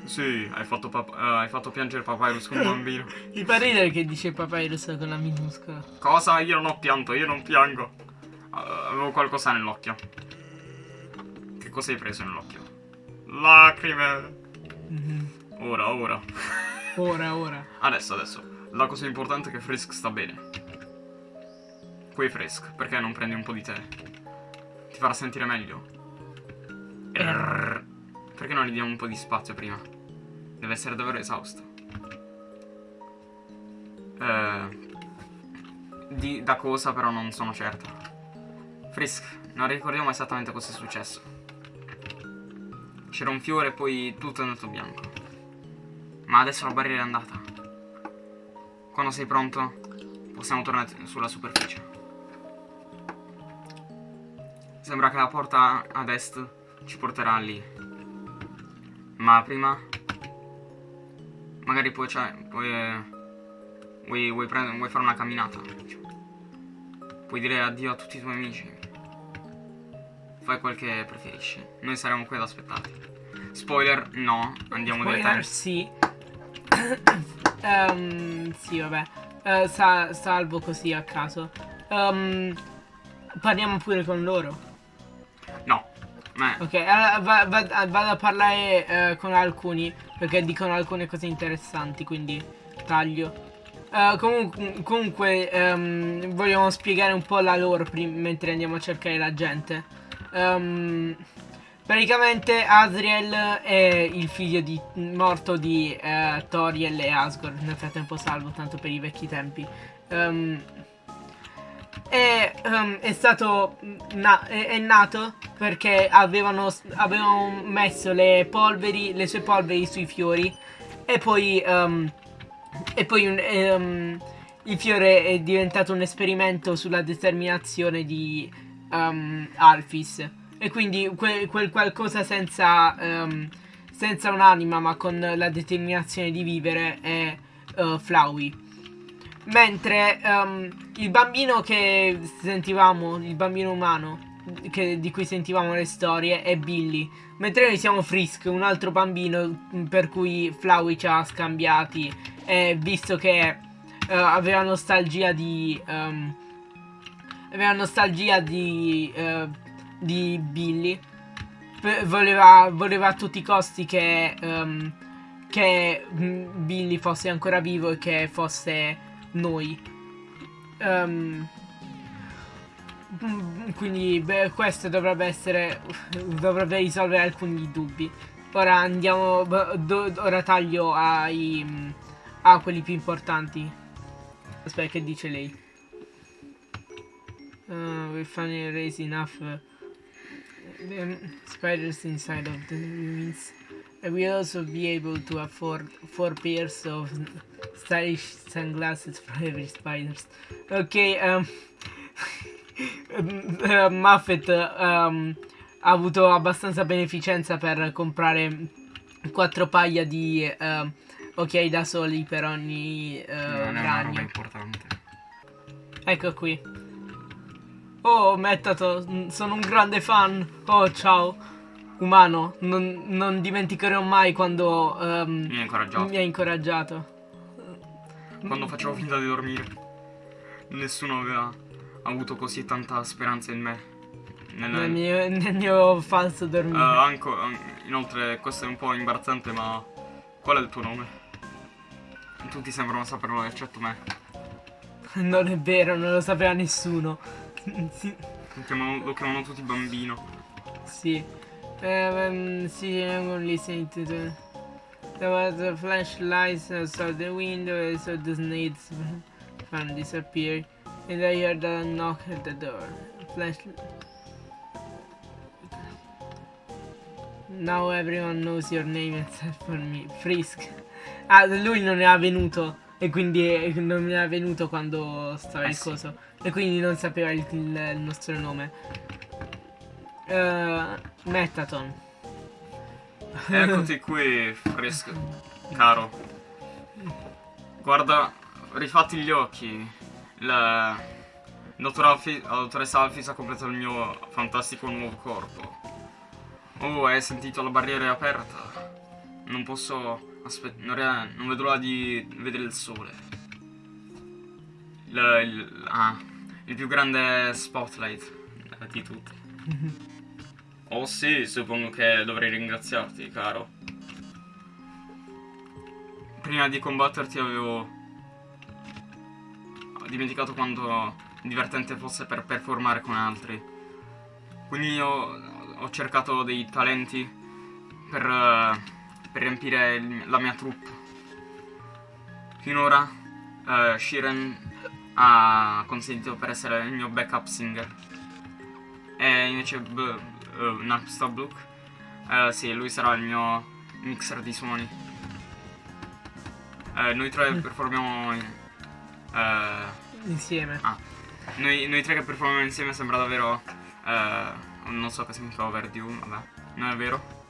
B: Sì, hai fatto, eh, hai fatto piangere Papyrus come un bambino.
A: Mi fa ridere che dice Papyrus con la minuscola.
B: Cosa? Io non ho pianto, io non piango. Uh, avevo qualcosa nell'occhio. Che cosa hai preso nell'occhio? Lacrime.
A: Mhm.
B: Ora, ora.
A: Ora, ora.
B: Adesso, adesso. La cosa importante è che Frisk sta bene. Poi Frisk, perché non prendi un po' di tè? Farà sentire meglio. Errr. Perché non gli diamo un po' di spazio prima? Deve essere davvero esausto. Eh, di, da cosa però non sono certo. Frisk, non ricordiamo esattamente cosa è successo. C'era un fiore e poi tutto è andato bianco. Ma adesso la barriera è andata. Quando sei pronto, possiamo tornare sulla superficie. Sembra che la porta ad est ci porterà lì. Ma prima... Magari puoi, cioè, puoi, eh, vuoi, vuoi, vuoi fare una camminata. Puoi dire addio a tutti i tuoi amici. Fai quel che preferisci. Noi saremo qui ad aspettarti. Spoiler, no. Andiamo
A: Spoiler,
B: direttamente.
A: sì. Ehm, sì, vabbè. Eh, sa- salvo così a caso. Ehm, parliamo pure con loro.
B: Ma
A: Ok, allora va- va- vado a parlare eh, con alcuni perché dicono alcune cose interessanti, quindi taglio. Eh, comunque, comunque ehm, vogliamo spiegare un po' la lore mentre andiamo a cercare la gente. Ehm, praticamente Asriel è il figlio di, morto di eh, Toriel e Asgore. Nel frattempo salvo, tanto per i vecchi tempi. Ehm, è, ehm, è stato na- è, è nato perché avevano, avevano messo le polveri, le sue polveri sui fiori e poi, ehm, e poi un- ehm, il fiore è diventato un esperimento sulla determinazione di Alphys e quindi que- quel qualcosa senza, senza un'anima ma con la determinazione di vivere è eh, Flowey. Mentre ehm, il bambino che sentivamo, il bambino umano che- di cui sentivamo le storie è Billy. Mentre noi siamo Frisk, un altro bambino mm, per cui Flowey ci ha scambiati. E visto che eh, aveva nostalgia di. ehm, aveva nostalgia di. eh, di Billy. Voleva, voleva a tutti i costi che. ehm, che mm, Billy fosse ancora vivo e che fosse noi. Mm, quindi beh, questo dovrebbe essere dovrebbe risolvere alcuni dubbi. Ora andiamo do- ora taglio ai a quelli più importanti. Aspetta che dice lei. Uh, we finally raised enough uh, um, spiders inside of the ruins. We'll also be able to afford four pairs of stylish sunglasses for every spiders. Ok, um, eh, Muffet um, ha avuto abbastanza beneficenza per comprare quattro paia di ehm, occhiali da soli per ogni eh,
B: non è una roba
A: ragno.
B: importante.
A: Ecco qui. Oh, Mettato, sono un grande fan. Oh, ciao. Umano, non, non dimenticherò mai quando ehm,
B: Mi ha incoraggiato.
A: mi hai incoraggiato.
B: Quando facevo finta di dormire. Nessuno aveva avuto così tanta speranza in me. Nel,
A: Nel mio, nel mio falso dormire.
B: anche, an- inoltre, questo è un po' imbarazzante, ma qual è il tuo nome? Tutti sembrano saperlo, eccetto me.
A: Non è vero, non lo sapeva nessuno. sì.
B: Lo chiamano, lo chiamano tutti bambino.
A: sì. Ehm, sì, I'm listening to the... There was a flashlight outside the window and so the snakes fan disappeared. And I heard a knock at the door. Flash... Now everyone knows your name except for me. Frisk. Ah, lui non era venuto. E quindi eh, non era venuto quando stava
B: Eh
A: il
B: sì.
A: coso. E quindi non sapeva il- il nostro nome. Eh, Metaton.
B: Eccoti qui, fresco, caro. Guarda, rifatti gli occhi. La dottoressa Alfis ha completato il mio fantastico nuovo corpo. Oh, hai sentito la barriera aperta? Non posso non, non vedo l'ora di vedere il sole. Il, il- ah, il più grande spotlight di tutti. Oh sì, suppongo che dovrei ringraziarti, caro. Prima di combatterti avevo ho dimenticato quanto divertente fosse per performare con altri. Quindi ho, ho cercato dei talenti per, eh, per riempire la mia troupe. Finora eh, Shiren ha consentito per essere il mio backup singer. E invece B- eh, Napstablook, eh, sì, lui sarà il mio mixer di suoni. Eh, noi tre performiamo in- eh,
A: Insieme.
B: ah, noi, noi tre che performiamo insieme sembra davvero eh, non so che significa overdue, vabbè. Non è vero?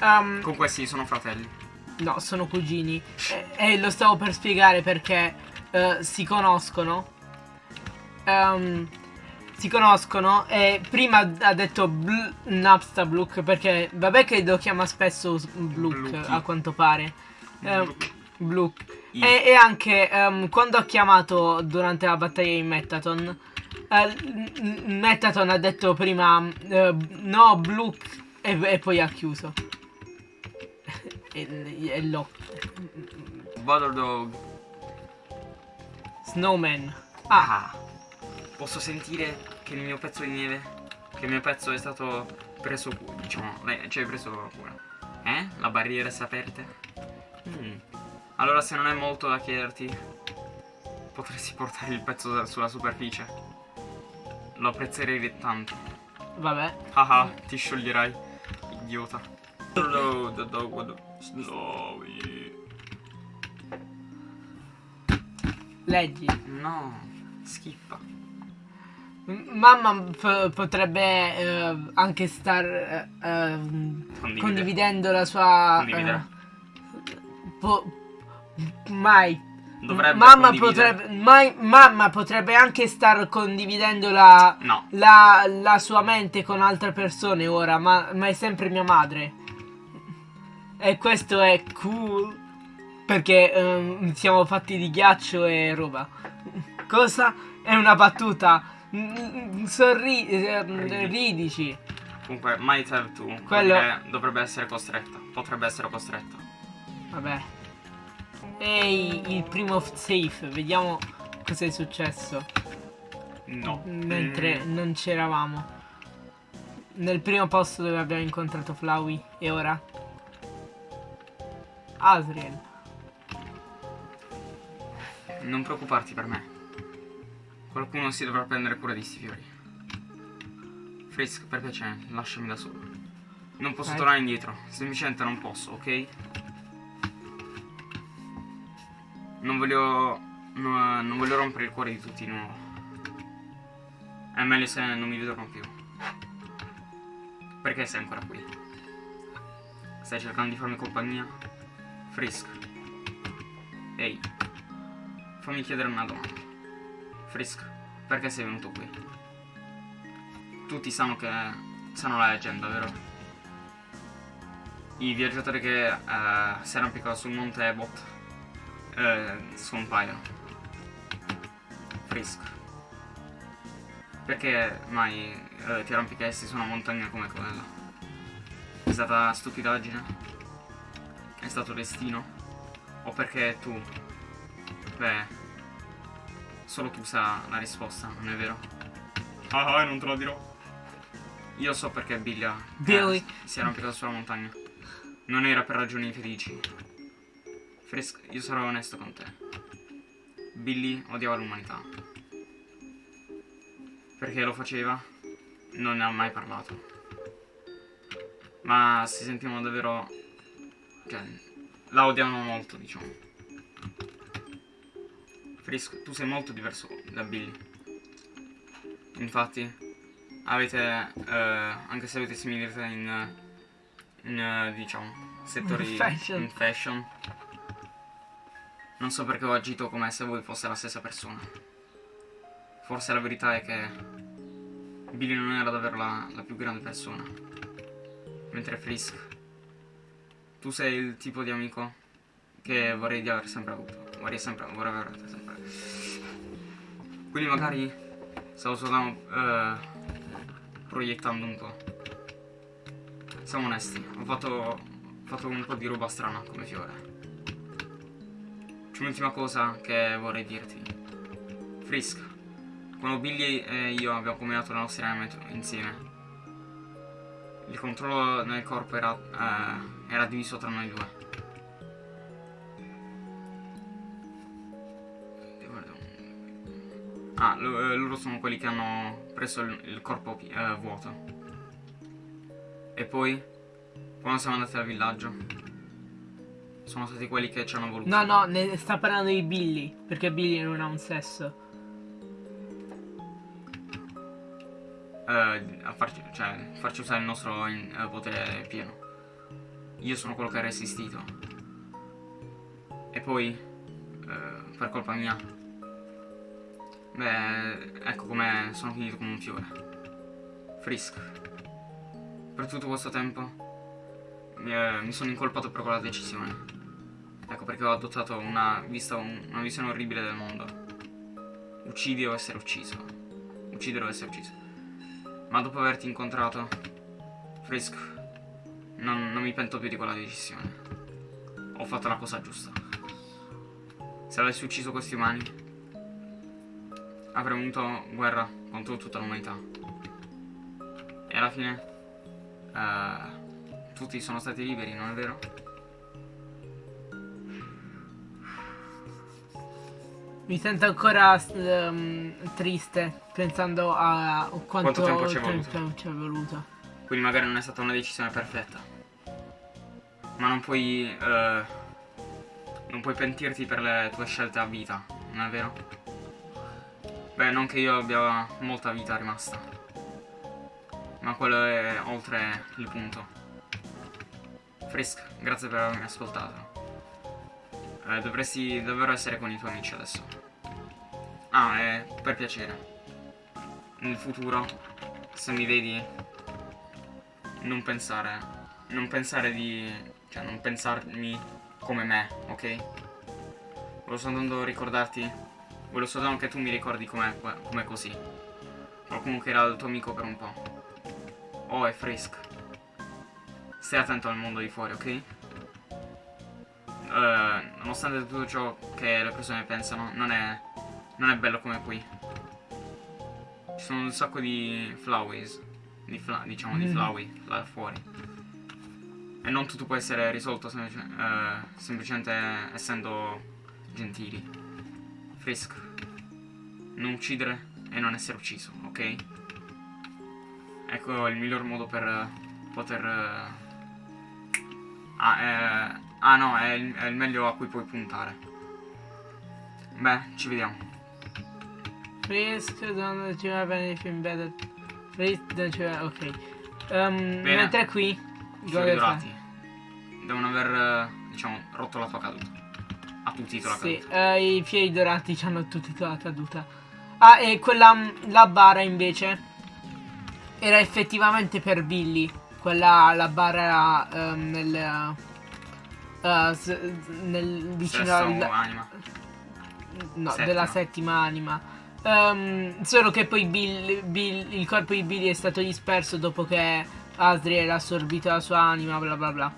A: Um,
B: Comunque sì, sono fratelli.
A: no, sono cugini. E, e lo stavo per spiegare perché eh, si conoscono. Ehm, si conoscono e prima ha detto Bl- Napsta Bluk perché vabbè che lo chiama spesso
B: Bluki.
A: a quanto pare.
B: Bluk. I-
A: E, e anche ehm, quando ha chiamato durante la battaglia di Metaton, eh, n- n- Metaton ha detto prima eh, no Bluk e, e poi ha chiuso. e, e lo.
B: Butter Dog.
A: Snowman. Ah,
B: Ah, posso sentire che il mio pezzo di neve, che il mio pezzo è stato preso cura, diciamo, cioè preso cura. Eh? La barriera si è aperta? Mm. Allora se non è molto da chiederti, potresti portare il pezzo sulla superficie. Lo apprezzerei tanto.
A: vabbè.
B: Haha, ti scioglierai, idiota. Hello, the dog the snowy.
A: Leggi.
B: No, schippa.
A: Mamma potrebbe eh, anche star eh,
B: Condivide.
A: condividendo la sua.
B: Condividere.
A: eh, po- mai.
B: Dovrebbe
A: mamma potrebbe. mai- mamma potrebbe anche star condividendo la,
B: No,
A: la, la sua mente con altre persone ora, ma, ma è sempre mia madre. E questo è cool. Perché ehm, siamo fatti di ghiaccio e roba. Cosa? È una battuta. Mm, Sorri, ehm,
B: Ridi.
A: ridici.
B: Comunque, have to.
A: Quello-
B: Dovrebbe essere costretta. Potrebbe essere costretta.
A: Vabbè. Ehi, il primo safe. Vediamo cosa è successo.
B: No.
A: Mentre
B: Mm,
A: non c'eravamo. Nel primo posto dove abbiamo incontrato Flowey. E ora? Asriel.
B: non preoccuparti per me. Qualcuno si dovrà prendere cura di sti fiori. Frisk, per piacere, lasciami da solo. Non posso
A: Ok.
B: tornare indietro. Semplicemente non posso, ok? Non voglio. no- non voglio rompere il cuore di tutti di nuovo. È meglio se non mi vedono più. Perché sei ancora qui? Stai cercando di farmi compagnia? Frisk. Ehi. Fammi chiedere una domanda. Frisk, perché sei venuto qui? Tutti sanno che. sanno la leggenda, vero? I viaggiatori che eh, si arrampicano sul monte Ebot eh, scompaiono. Frisk. Perché mai eh, ti arrampicasti su una montagna come quella? È stata stupidaggine? È stato destino? O perché tu Beh, solo tu sa la risposta, non è vero? Ah, ah, non te lo dirò. Io so perché Billy eh, si è arrampicato sulla montagna. Non era per ragioni felici. Frisk, io sarò onesto con te. Billy odiava l'umanità. Perché lo faceva? Non ne ha mai parlato. Ma si sentivano davvero... Cioè, la odiavano molto, diciamo. Frisk, tu sei molto diverso da Billy. Infatti, avete, eh, anche se avete similità in, in eh, diciamo, settori
A: In fashion.
B: in fashion, non so perché ho agito come se voi fosse la stessa persona. Forse la verità è che Billy non era davvero la, la più grande persona. Mentre Frisk, tu sei il tipo di amico che vorrei di aver sempre avuto. Vorrei sempre, vorrei aver sempre. Quindi magari stavo soltanto eh, proiettando un po'. Siamo onesti, ho fatto, ho fatto un po' di roba strana come fiore. C'è un'ultima cosa che vorrei dirti. Frisk, quando Billy e io abbiamo combinato le nostre anime insieme, il controllo nel corpo era, eh, era diviso tra noi due. Ah, eh, loro sono quelli che hanno preso il, corpo eh, vuoto. E poi, quando siamo andati al villaggio, Sono stati quelli che ci hanno voluto.
A: No, no, ne sta parlando di Billy. Perché Billy non ha un sesso.
B: eh, a farci, cioè, farci usare il nostro in- eh, potere pieno. Io sono quello che ha resistito. E poi, eh, per colpa mia, beh, ecco come sono finito come un fiore. Frisk. Per tutto questo tempo mi, eh, mi sono incolpato per quella decisione. Ecco perché ho adottato una, vista, una visione orribile del mondo. Uccidi o essere ucciso. Uccidere o essere ucciso. Ma dopo averti incontrato, Frisk, non, non mi pento più di quella decisione. Ho fatto la cosa giusta. Se avessi ucciso questi umani, avremmo avuto guerra contro tutta l'umanità. E alla fine, eh, tutti sono stati liberi, non è vero?
A: Mi sento ancora ehm, triste pensando a quanto,
B: Quanto tempo ci è voluto.
A: voluto.
B: Quindi magari non è stata una decisione perfetta. Ma non puoi. eh, non puoi pentirti per le tue scelte a vita, non è vero? Beh, non che io abbia molta vita rimasta. Ma quello è oltre il punto. Frisk, grazie per avermi ascoltato. Eh, dovresti davvero essere con i tuoi amici adesso. Ah, e per piacere. Nel futuro, se mi vedi, non pensare. Non pensare di. cioè, non pensarmi come me, ok? Volevo soltanto ricordarti. Volevo soltanto che tu mi ricordi come, come così. Qualcuno che era il tuo amico per un po'. Oh, è Frisk. Stai attento al mondo di fuori, ok? Eh, nonostante tutto ciò che le persone pensano, non è. non è bello come qui. Ci sono un sacco di flowers. Di fla- diciamo di
A: Mm.
B: flowey là fuori. E non tutto può essere risolto semplice- eh, semplicemente essendo gentili. Frisk. Non uccidere e non essere ucciso, ok? Ecco il miglior modo per eh, poter... eh, Ah, eh, ah no, è il, è il meglio a cui puoi puntare. Beh, ci vediamo.
A: Frisk, don't you have anything better? Frisk, don't you have... Ok. Um,
B: Bene.
A: mentre qui...
B: I
A: cosa
B: fiori
A: fai?
B: dorati devono aver, eh, diciamo, rotto la tua caduta. Ha tuttito la
A: Sì,
B: caduta.
A: eh, i fiori dorati ci hanno tutti la caduta. Ah, e quella, la bara invece, era effettivamente per Billy. Quella, la bara ehm, nel, eh, s- nel, vicino al,
B: anima.
A: no,
B: settima.
A: della settima anima. Ehm, solo che poi Bill- Bill- il corpo di Billy è stato disperso dopo che Asriel ha assorbito la sua anima, bla bla bla.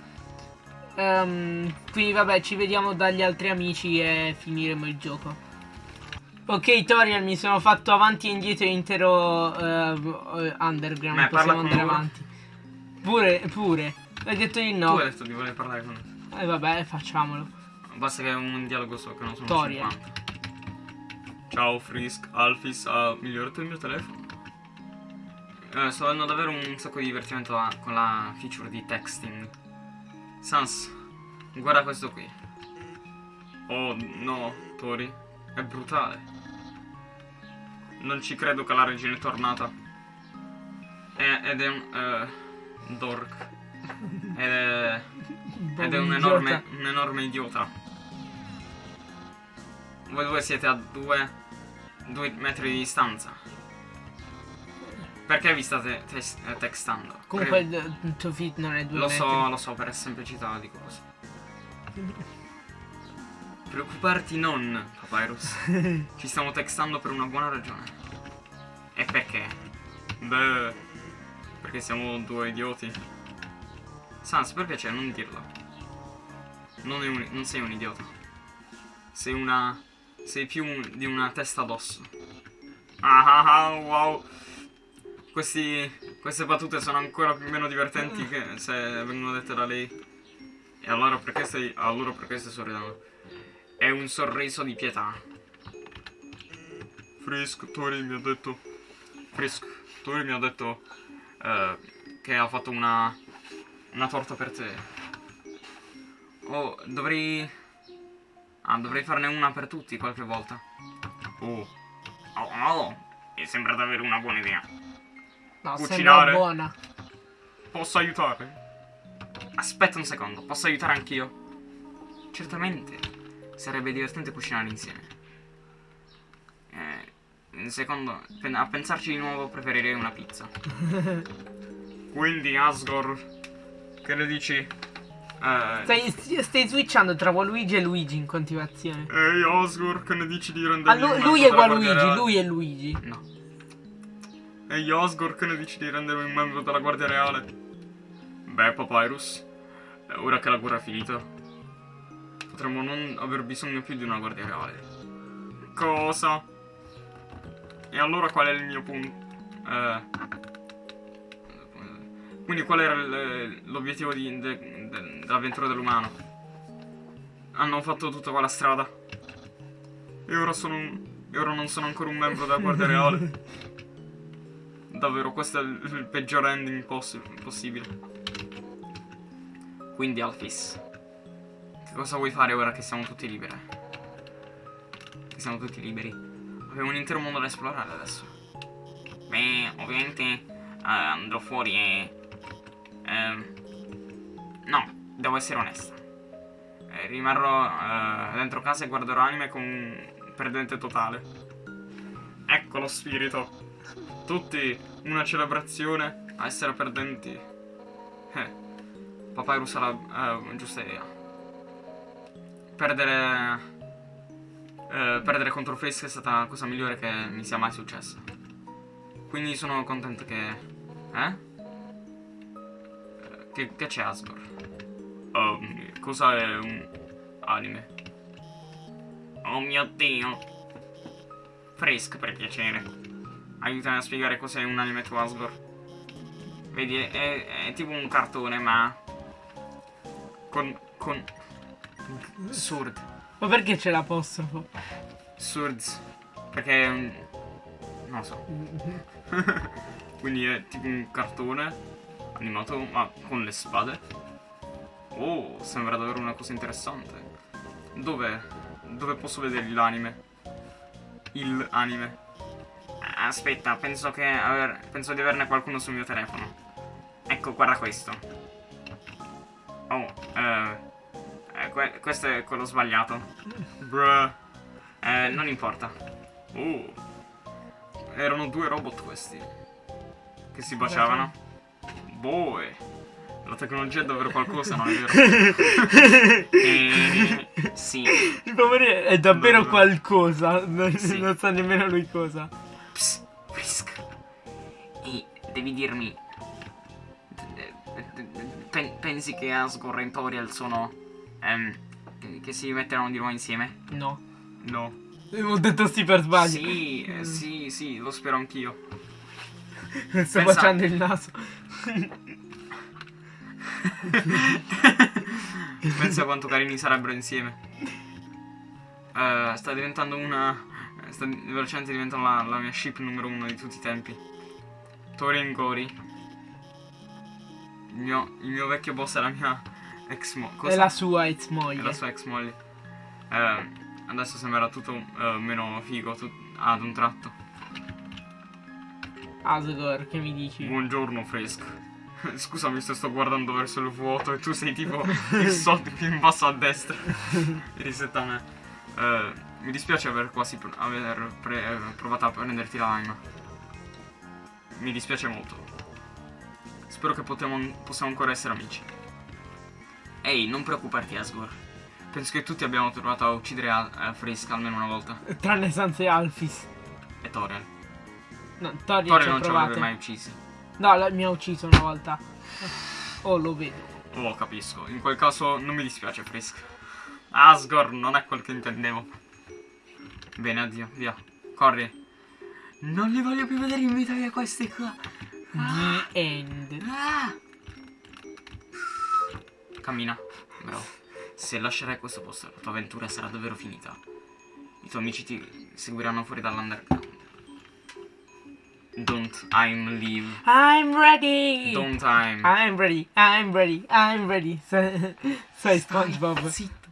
A: Ehm, quindi vabbè, ci vediamo dagli altri amici e finiremo il gioco. Ok, Toriel, mi sono fatto avanti e indietro l'intero eh, underground.
B: Beh,
A: Possiamo andare avanti. Pure, pure. Hai detto di
B: Tu
A: no.
B: hai detto di voler parlare con me.
A: E vabbè, facciamolo.
B: Basta che un dialogo so che non sono
A: Toriel.
B: 50. Ciao Frisk, Alphys ha migliorato il mio telefono. Eh, sto avendo davvero un sacco di divertimento con la feature di texting. Sans, guarda questo qui. Oh no, Tori, è brutale. Non ci credo che la regina è tornata. È- ed è un... eh, dork. Ed è... Ed è un enorme, un enorme idiota. Voi due siete a due, due metri di distanza. Perché vi state eh, textando?
A: Comunque il, il tuo feed non è due
B: lo
A: metri.
B: so, lo so, per semplicità di cose. Preoccuparti non, Papyrus. Ci stiamo textando per una buona ragione. E perché? Beh, perché siamo due idioti. Sans, per piacere, non dirlo. Non, è un- non sei un idiota. Sei una... Sei più un- di una testa d'osso. Ah ah ah, wow. Questi, queste battute sono ancora più meno divertenti che se vengono dette da lei. E allora perché stai... Allora perché stai sorridendo? È un sorriso di pietà. Frisk, Tori mi ha detto... Frisk, Tori mi ha detto... eh, che ha fatto una... Una torta per te. Oh, dovrei... Ah, dovrei farne una per tutti qualche volta. Oh. Oh, oh. Mi sembra davvero una buona idea.
A: No,
B: Cucinare.
A: buona.
B: Posso aiutare? Aspetta un secondo, posso aiutare anch'io? Certamente. Sarebbe divertente cucinare insieme. Eh, secondo, a pensarci di nuovo preferirei una pizza. Quindi Asgore, che ne dici? Eh,
A: Stai, stai switchando tra Waluigi e Luigi in continuazione.
B: Ehi Asgore, che ne dici di
A: Ah, lu-
B: un
A: lui
B: membro
A: è Waluigi, lui è Luigi.
B: No. Ehi Asgore, che ne dici di rendermi un membro della Guardia Reale? Beh, Papyrus, ora che la guerra è finita, potremmo non aver bisogno più di una Guardia Reale. Cosa? E allora qual è il mio punto? Eh... Quindi qual era l'obiettivo di- de- de- dell'avventura dell'umano? Hanno fatto tutta quella strada. E ora sono. E ora non sono ancora un membro della Guardia Reale. Davvero, questo è il, peggior ending possi- possibile. Quindi, Alphys, che cosa vuoi fare ora che siamo tutti liberi? Che siamo tutti liberi? Abbiamo un intero mondo da esplorare adesso. Beh, ovviamente eh, andrò fuori e... ehm, no, devo essere onesta. Eh, rimarrò eh, dentro casa e guarderò anime con un perdente totale. Ecco lo spirito. Tutti una celebrazione a essere perdenti. Eh, Papyrus ha la eh, giusta idea. Perdere. eh, perdere contro Frisk è stata la cosa migliore che mi sia mai successa. Quindi sono contento che. Eh? Eh, Che, che c'è Asgore? Um, cosa è un anime? Oh mio dio! Frisk per piacere. Aiutami a spiegare cos'è un anime Asgore. Vedi, è, è- è tipo un cartone, ma. Con. con. Surd.
A: Ma perché c'è l'apostrofo?
B: Surds. Perché è un. Non lo so. Quindi è tipo un cartone animato, ma con le spade. Oh, sembra davvero una cosa interessante. Dove? Dove posso vedere l'anime? Il anime. Aspetta, penso che aver, penso di averne qualcuno sul mio telefono. Ecco, guarda questo. Oh, eh, eh, que- questo è quello sbagliato. Bruh. Eh, non importa. Oh. Erano due robot questi. Che si baciavano. Boy. La tecnologia è davvero qualcosa, non è vero? Eh, sì.
A: Il poverino è davvero qualcosa. Non,
B: Sì.
A: non sa nemmeno lui cosa.
B: Psst, Frisk. E devi dirmi. pen- pensi che Asgore e Toriel sono. ehm, che, si metteranno di nuovo insieme?
A: No.
B: No.
A: Ho detto sì per sbaglio.
B: Sì, eh, sì, sì, lo spero anch'io.
A: Sto
B: Pensa-
A: baciando il naso.
B: Pensa quanto carini sarebbero insieme. Eh, sta diventando una. Sta velocemente diventando la, la mia ship numero uno di tutti i tempi. Tori e Gori. Il mio, il mio vecchio boss è la mia ex mo- cosa?
A: È la sua ex
B: È
A: moglie.
B: la sua ex moglie. Eh, adesso sembra tutto eh, meno figo tut- ad un tratto.
A: Asgore, che mi dici?
B: Buongiorno, Frisk. Scusami se sto guardando verso il vuoto e tu sei tipo il solito più in basso a destra. Risetta me. Eh, mi dispiace aver quasi pr- aver provato a prenderti l'anima. Mi dispiace molto. Spero che possiamo ancora essere amici. Ehi, non preoccuparti, Asgore. Penso che tutti abbiamo provato a uccidere a- a Frisk almeno una volta.
A: Tranne Sans e Alphys.
B: E Toriel.
A: No,
B: Toriel
A: ha
B: non ci avrebbe mai uccisi.
A: No, la- mi ha ucciso una volta. Oh, lo vedo.
B: Oh, capisco. In quel caso non mi dispiace, Frisk. Asgore non è quel che intendevo. Bene, addio, via. Corri. Non li voglio più vedere in vita mia questi qua.
A: The end.
B: Ah! Cammina, bravo. Se lascerai questo posto, la tua avventura sarà davvero finita. I tuoi amici ti seguiranno fuori dall'underground. Don't I'm leave.
A: I'm ready.
B: Don't I'm.
A: I'm ready. I'm ready. I'm ready. Sei, sei SpongeBob.
B: Zitto.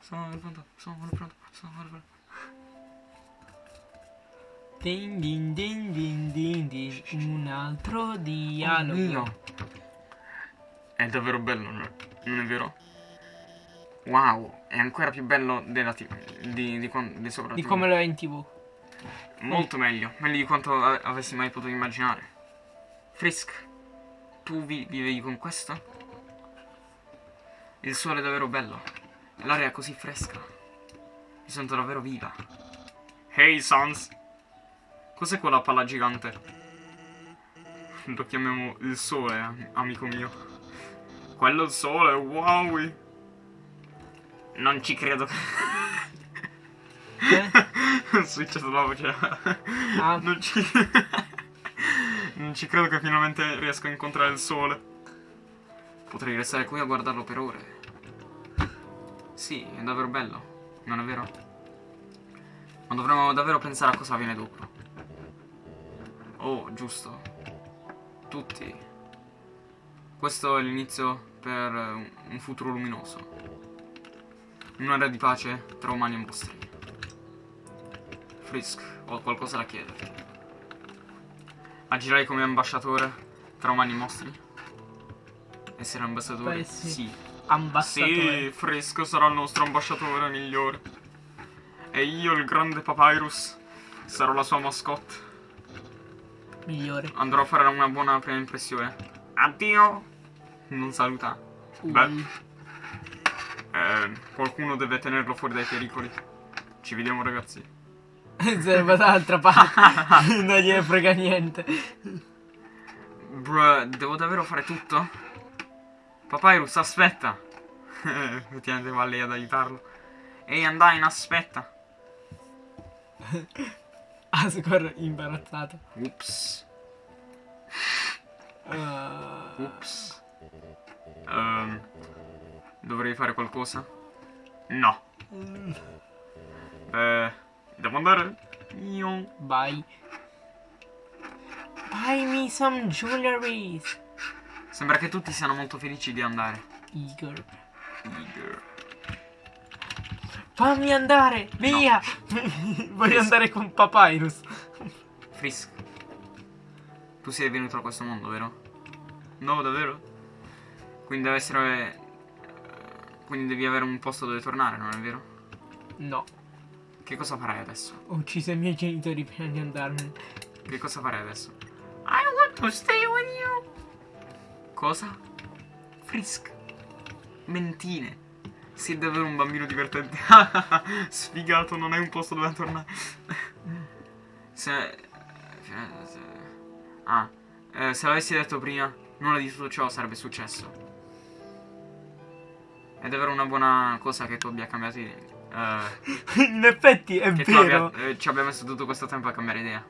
B: Sono pronto, sono pronto, sono pronto.
A: Din din din din din din. Un altro dialogo.
B: mio. È davvero bello, no? non è vero? Wow, è ancora più bello della di, di, quan- di sopra
A: Di come lo è in tv.
B: Molto meglio, meglio di quanto avessi mai potuto immaginare. Frisk, tu vi- vivevi con questo? Il sole è davvero bello, l'aria è così fresca. Mi sento davvero viva. Hey Sans! Cos'è quella palla gigante? Lo chiamiamo il sole, am- amico mio. Quello è il sole, wow! Non ci credo.
A: Eh?
B: Ho switchato la voce.
A: Ah.
B: Non ci... non ci credo che finalmente riesco a incontrare il sole. Potrei restare qui a guardarlo per ore. Sì, è davvero bello, non è vero? Ma dovremmo davvero pensare a cosa viene dopo. Oh, giusto. Tutti. Questo è l'inizio per eh, un futuro luminoso. Un'area di pace tra umani e mostri. Frisk, ho qualcosa da chiederti. Agirai come ambasciatore tra umani e mostri? Essere ambasciatore?
A: Beh, sì.
B: Sì.
A: Ambasciatore.
B: Sì, Frisk sarà il nostro ambasciatore migliore. E io, il grande Papyrus, sarò la sua mascotte.
A: Migliore.
B: Andrò a fare una buona prima impressione. Addio! Non saluta. Beh,
A: Ui.
B: eh, qualcuno deve tenerlo fuori dai pericoli. Ci vediamo ragazzi.
A: Sarebbe dall'altra parte. non gliene frega niente.
B: Bruh, devo davvero fare tutto? Papyrus, aspetta! Effettivamente va lei ad aiutarlo. Ehi, Undyne, aspetta!
A: Asgore imbarazzato.
B: Ups,
A: Uh,
B: ups. Ehm, dovrei fare qualcosa? No. Beh, devo andare? Io.
A: Buy. Buy me some jewelry.
B: Sembra che tutti siano molto felici di andare.
A: Igor.
B: Eager.
A: Fammi andare, via! Voglio
B: Yes.
A: andare con Papyrus.
B: Frisk. Tu sei venuto a questo mondo, vero? No, davvero? Quindi deve essere... Quindi devi avere un posto dove tornare, non è vero?
A: No,
B: Che cosa farai adesso?
A: ho ucciso i miei genitori prima di andarmene.
B: Che cosa farai adesso? I want to stay with you. Cosa? Frisk. Mentine. Sei davvero un bambino divertente. Sfigato, non hai un posto dove tornare. Se... se- Ah, eh, se l'avessi detto prima, nulla di tutto ciò sarebbe successo. È davvero una buona cosa che tu abbia cambiato idea. Eh,
A: In effetti è
B: che tu abbia,
A: vero.
B: eh, ci abbia messo tutto questo tempo a cambiare idea.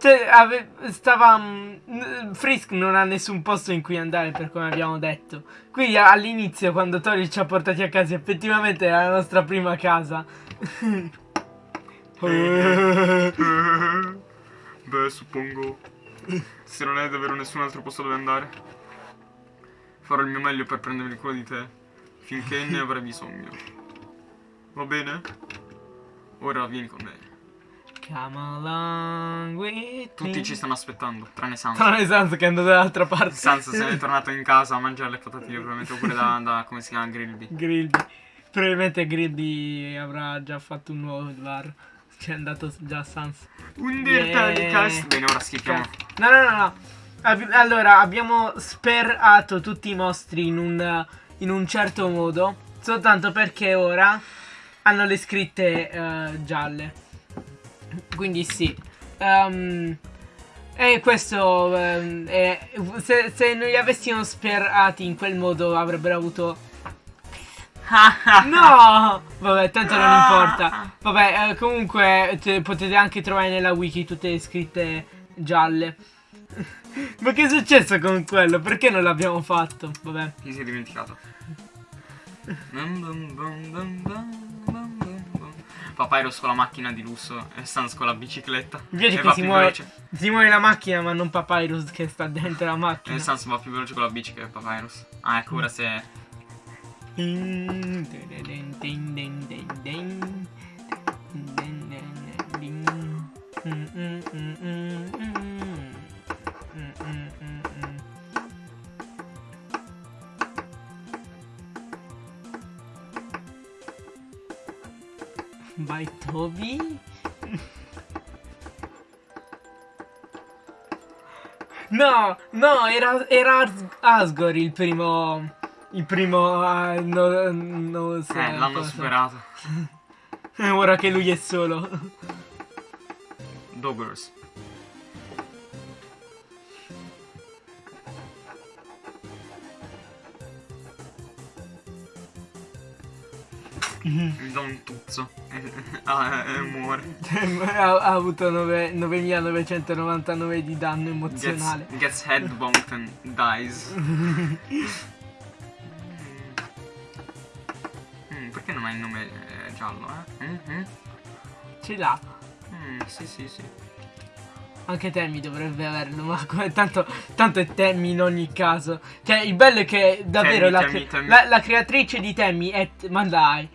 A: Cioè, ave- stava. mm, Frisk non ha nessun posto in cui andare per come abbiamo detto. Quindi all'inizio, quando Tori ci ha portati a casa, effettivamente era la nostra prima casa.
B: Beh, suppongo. Se non hai davvero nessun altro posto dove andare, farò il mio meglio per prendermi cura di te finché ne avrai bisogno. Va bene? Ora vieni con me. Tutti ci stanno aspettando, tranne Sans.
A: Tranne Sans che è andato dall'altra parte.
B: Sans se n'è tornato in casa a mangiare le patatine, probabilmente, oppure da, da come si chiama, Grillby.
A: Grilby. Probabilmente Grilby avrà già fatto un nuovo bar. C'è andato già Sans.
B: Un dirta di
A: Yeah.
B: cast. Bene, ora schippiamo.
A: No, no, no, no. Allora, abbiamo sperato tutti i mostri in un, in un certo modo. Soltanto perché ora hanno le scritte eh, gialle. Quindi sì. Ehm, e questo. ehm, è- se, se noi li avessimo sperati in quel modo avrebbero avuto. No! Vabbè, tanto non importa. Vabbè, eh, comunque te- potete anche trovare nella wiki tutte le scritte gialle. Ma che è successo con quello? Perché non l'abbiamo fatto? Vabbè.
B: Chi si è dimenticato? Papyrus con la macchina di lusso e Sans con la bicicletta.
A: Mi piace
B: E
A: che si muove, si muove la macchina ma non Papyrus che sta dentro la
B: E
A: macchina.
B: Sans va più veloce con la bici che Papyrus. Ah, ecco, ora se...
A: Vai Toby. No, no, era, era Asgore il primo. Il primo. ah, no, no, so,
B: Eh, l'hanno superato.
A: Ora che lui è solo.
B: Doggers. Mi do un tuzzo. ah, e muore.
A: ha, ha avuto nove- 9999 di danno
B: Gets,
A: emozionale.
B: gets head bumped and dies. Mm, perché non hai il nome eh, giallo, eh? Mm, mm.
A: Ce l'ha.
B: Mm, sì, sì, sì.
A: Anche Temmy dovrebbe averlo, ma come tanto, tanto è Temmy in ogni caso. Cioè, il bello è che davvero
B: Tammy,
A: la,
B: Tammy, Tammy.
A: la- la creatrice di Temmy è. Ma dai.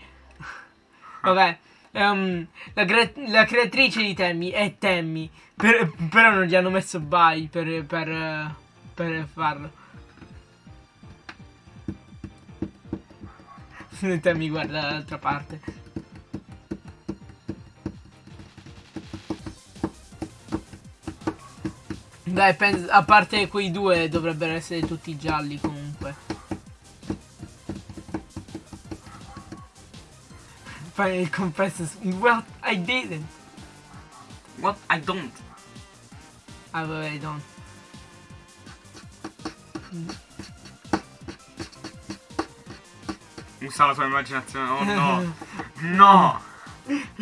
A: Vabbè. ehm, la, cre- la creatrice di Temmy è Temmy. per- però non gli hanno messo by per, per, per farlo. Temmy guarda dall'altra parte. Dai, a parte quei due dovrebbero essere tutti gialli comunque. Fai confesses Well, I didn't.
B: What? I don't.
A: I don't.
B: Usa la tua immaginazione. Oh no. No.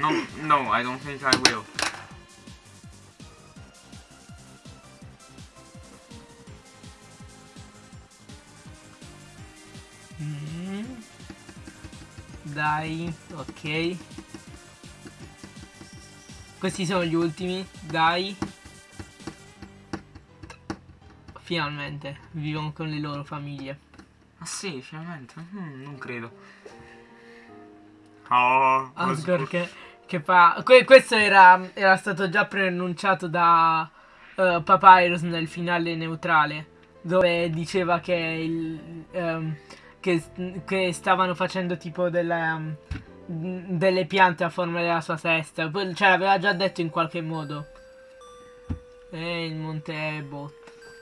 B: No, no, I don't think I will.
A: Dai, ok. Questi sono gli ultimi, dai. Finalmente, vivono con le loro famiglie.
B: Ah sì, finalmente. Mm, non credo. Oh,
A: Asgore che, che fa... que- questo era, era stato già preannunciato da eh, Papyrus nel finale neutrale, dove diceva che, il, ehm, che, che stavano facendo tipo delle, um, delle piante a forma della sua testa. Poi- Cioè, l'aveva già detto in qualche modo. E il monte Ebo.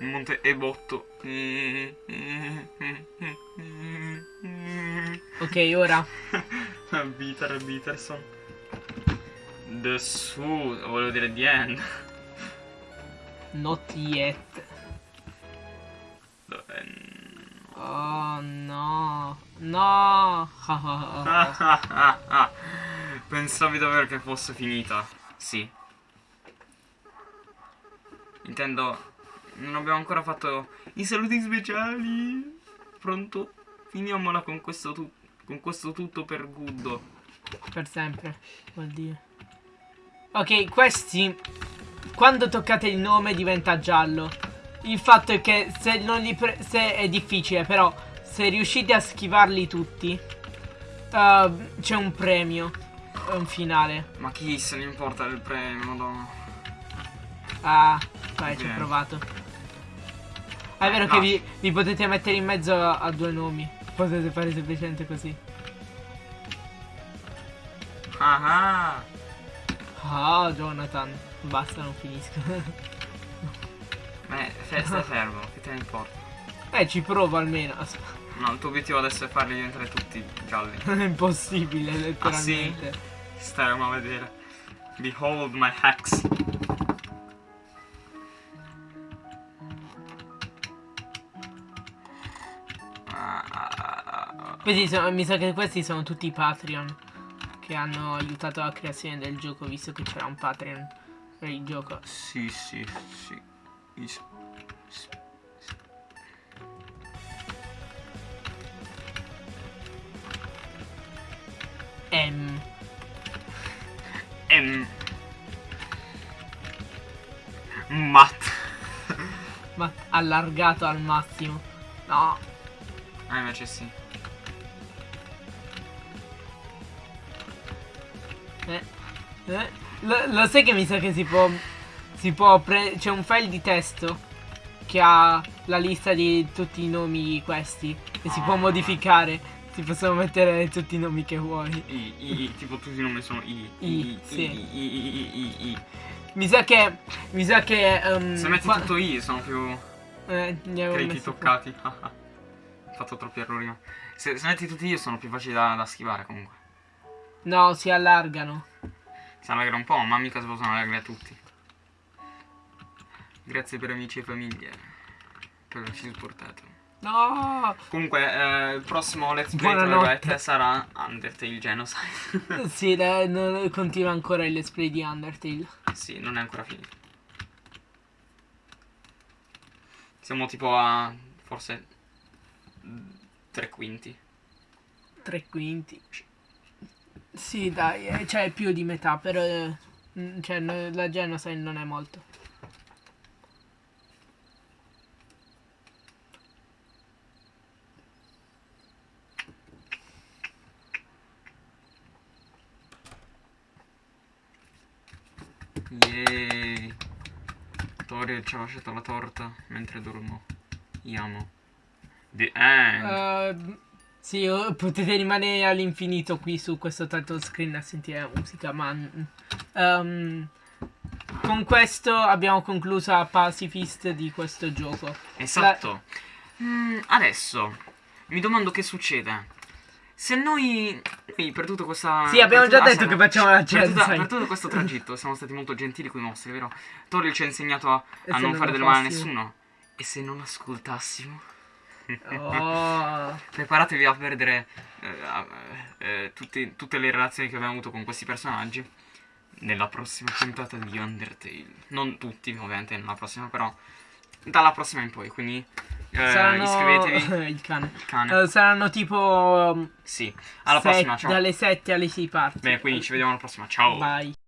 B: Il monte Ebotto.
A: Ok, ora.
B: Peter Peterson. The Su, volevo dire the end.
A: Not yet. Oh no. No.
B: Pensavi davvero che fosse finita? Sì. Intendo, non abbiamo ancora fatto i saluti speciali. Pronto? Finiamola con questo, tu- con questo tutto per Guddo.
A: Per sempre, vuol dire. Ok, questi quando toccate il nome diventa giallo. Il fatto è che se non li pre- se è difficile, però se riuscite a schivarli tutti uh, c'è un premio, un finale.
B: Ma chi se ne importa del premio, madonna.
A: Ah, vai, ci ho provato. Ah, è vero
B: No.
A: che vi, vi potete mettere in mezzo a, a due nomi. Potete fare semplicemente così.
B: Ah ah.
A: Ah, Jonathan. Basta, non finisco.
B: Fe- stai fermo, che te ne importa?
A: eh, ci provo almeno.
B: No, il tuo obiettivo adesso è farli diventare tutti gialli.
A: è impossibile, letteralmente.
B: Staremo a vedere. Behold my hacks. Ah, ah, ah, ah.
A: Questi sono- mi sa che questi sono tutti i Patreon che hanno aiutato la creazione del gioco, visto che c'era un Patreon per il gioco.
B: Sì, sì, sì. Isso. M.
A: M. Mat. Ma allargato al massimo. No.
B: Ah, invece sì.
A: Eh. Eh. Lo, lo sai che mi sa che si può si può C'è un file di testo che ha la lista di tutti i nomi questi. E si può
B: Ah.
A: modificare. Si possono mettere tutti i nomi che vuoi.
B: I, i, tipo tutti i nomi sono I.
A: I,
B: I,
A: sì.
B: I, I, I, I, I.
A: Mi sa che. Mi sa che. ehm,
B: Se metti tutto I sono più
A: eh,
B: crediti toccati. Ho fatto troppi errori. Se, se metti tutti I sono più facili da, da schivare comunque.
A: No, si allargano.
B: Si allegra un po', ma mica si possono allegrare tutti. Grazie per amici e famiglie. Per averci supportato.
A: No!
B: Comunque, eh, il prossimo Let's Play
A: Buonanotte.
B: sarà Undertale Genocide.
A: sì, dai, non- continua ancora il let's play di Undertale.
B: sì, non è ancora finito. Siamo tipo a forse tre quinti.
A: Tre quinti. Sì, dai, eh, cioè più di metà, però. eh, cioè, no- la Genocide non è molto.
B: Yay. Tori ci ha lasciato la torta mentre dormo. Yamo. The end.
A: Ehm, sì, oh, potete rimanere all'infinito qui su questo title screen a sentire la musica, ma. ehm, con questo abbiamo concluso la pacifist di questo gioco.
B: Esatto. Mm, adesso mi domando che succede. Se noi qui per tutto questa
A: Sì, abbiamo
B: per
A: già detto che facciamo la
B: per, tutta-
A: genocide.
B: per tutto questo tragitto siamo stati molto gentili con i mostri, vero? Toriel ci ha insegnato a, a non fare del male a nessuno. E se non ascoltassimo?
A: Oh.
B: Preparatevi a perdere eh, eh, tutti- tutte le relazioni che abbiamo avuto con questi personaggi nella prossima puntata di Undertale. Non tutti, ovviamente, nella prossima, però dalla prossima in poi. Quindi eh,
A: saranno
B: iscrivetevi.
A: il cane.
B: Il cane.
A: Eh, saranno tipo
B: Sì. Alla prossima, ciao.
A: dalle 7 alle 6 parti.
B: Bene, quindi ci vediamo alla prossima. Ciao.
A: Bye.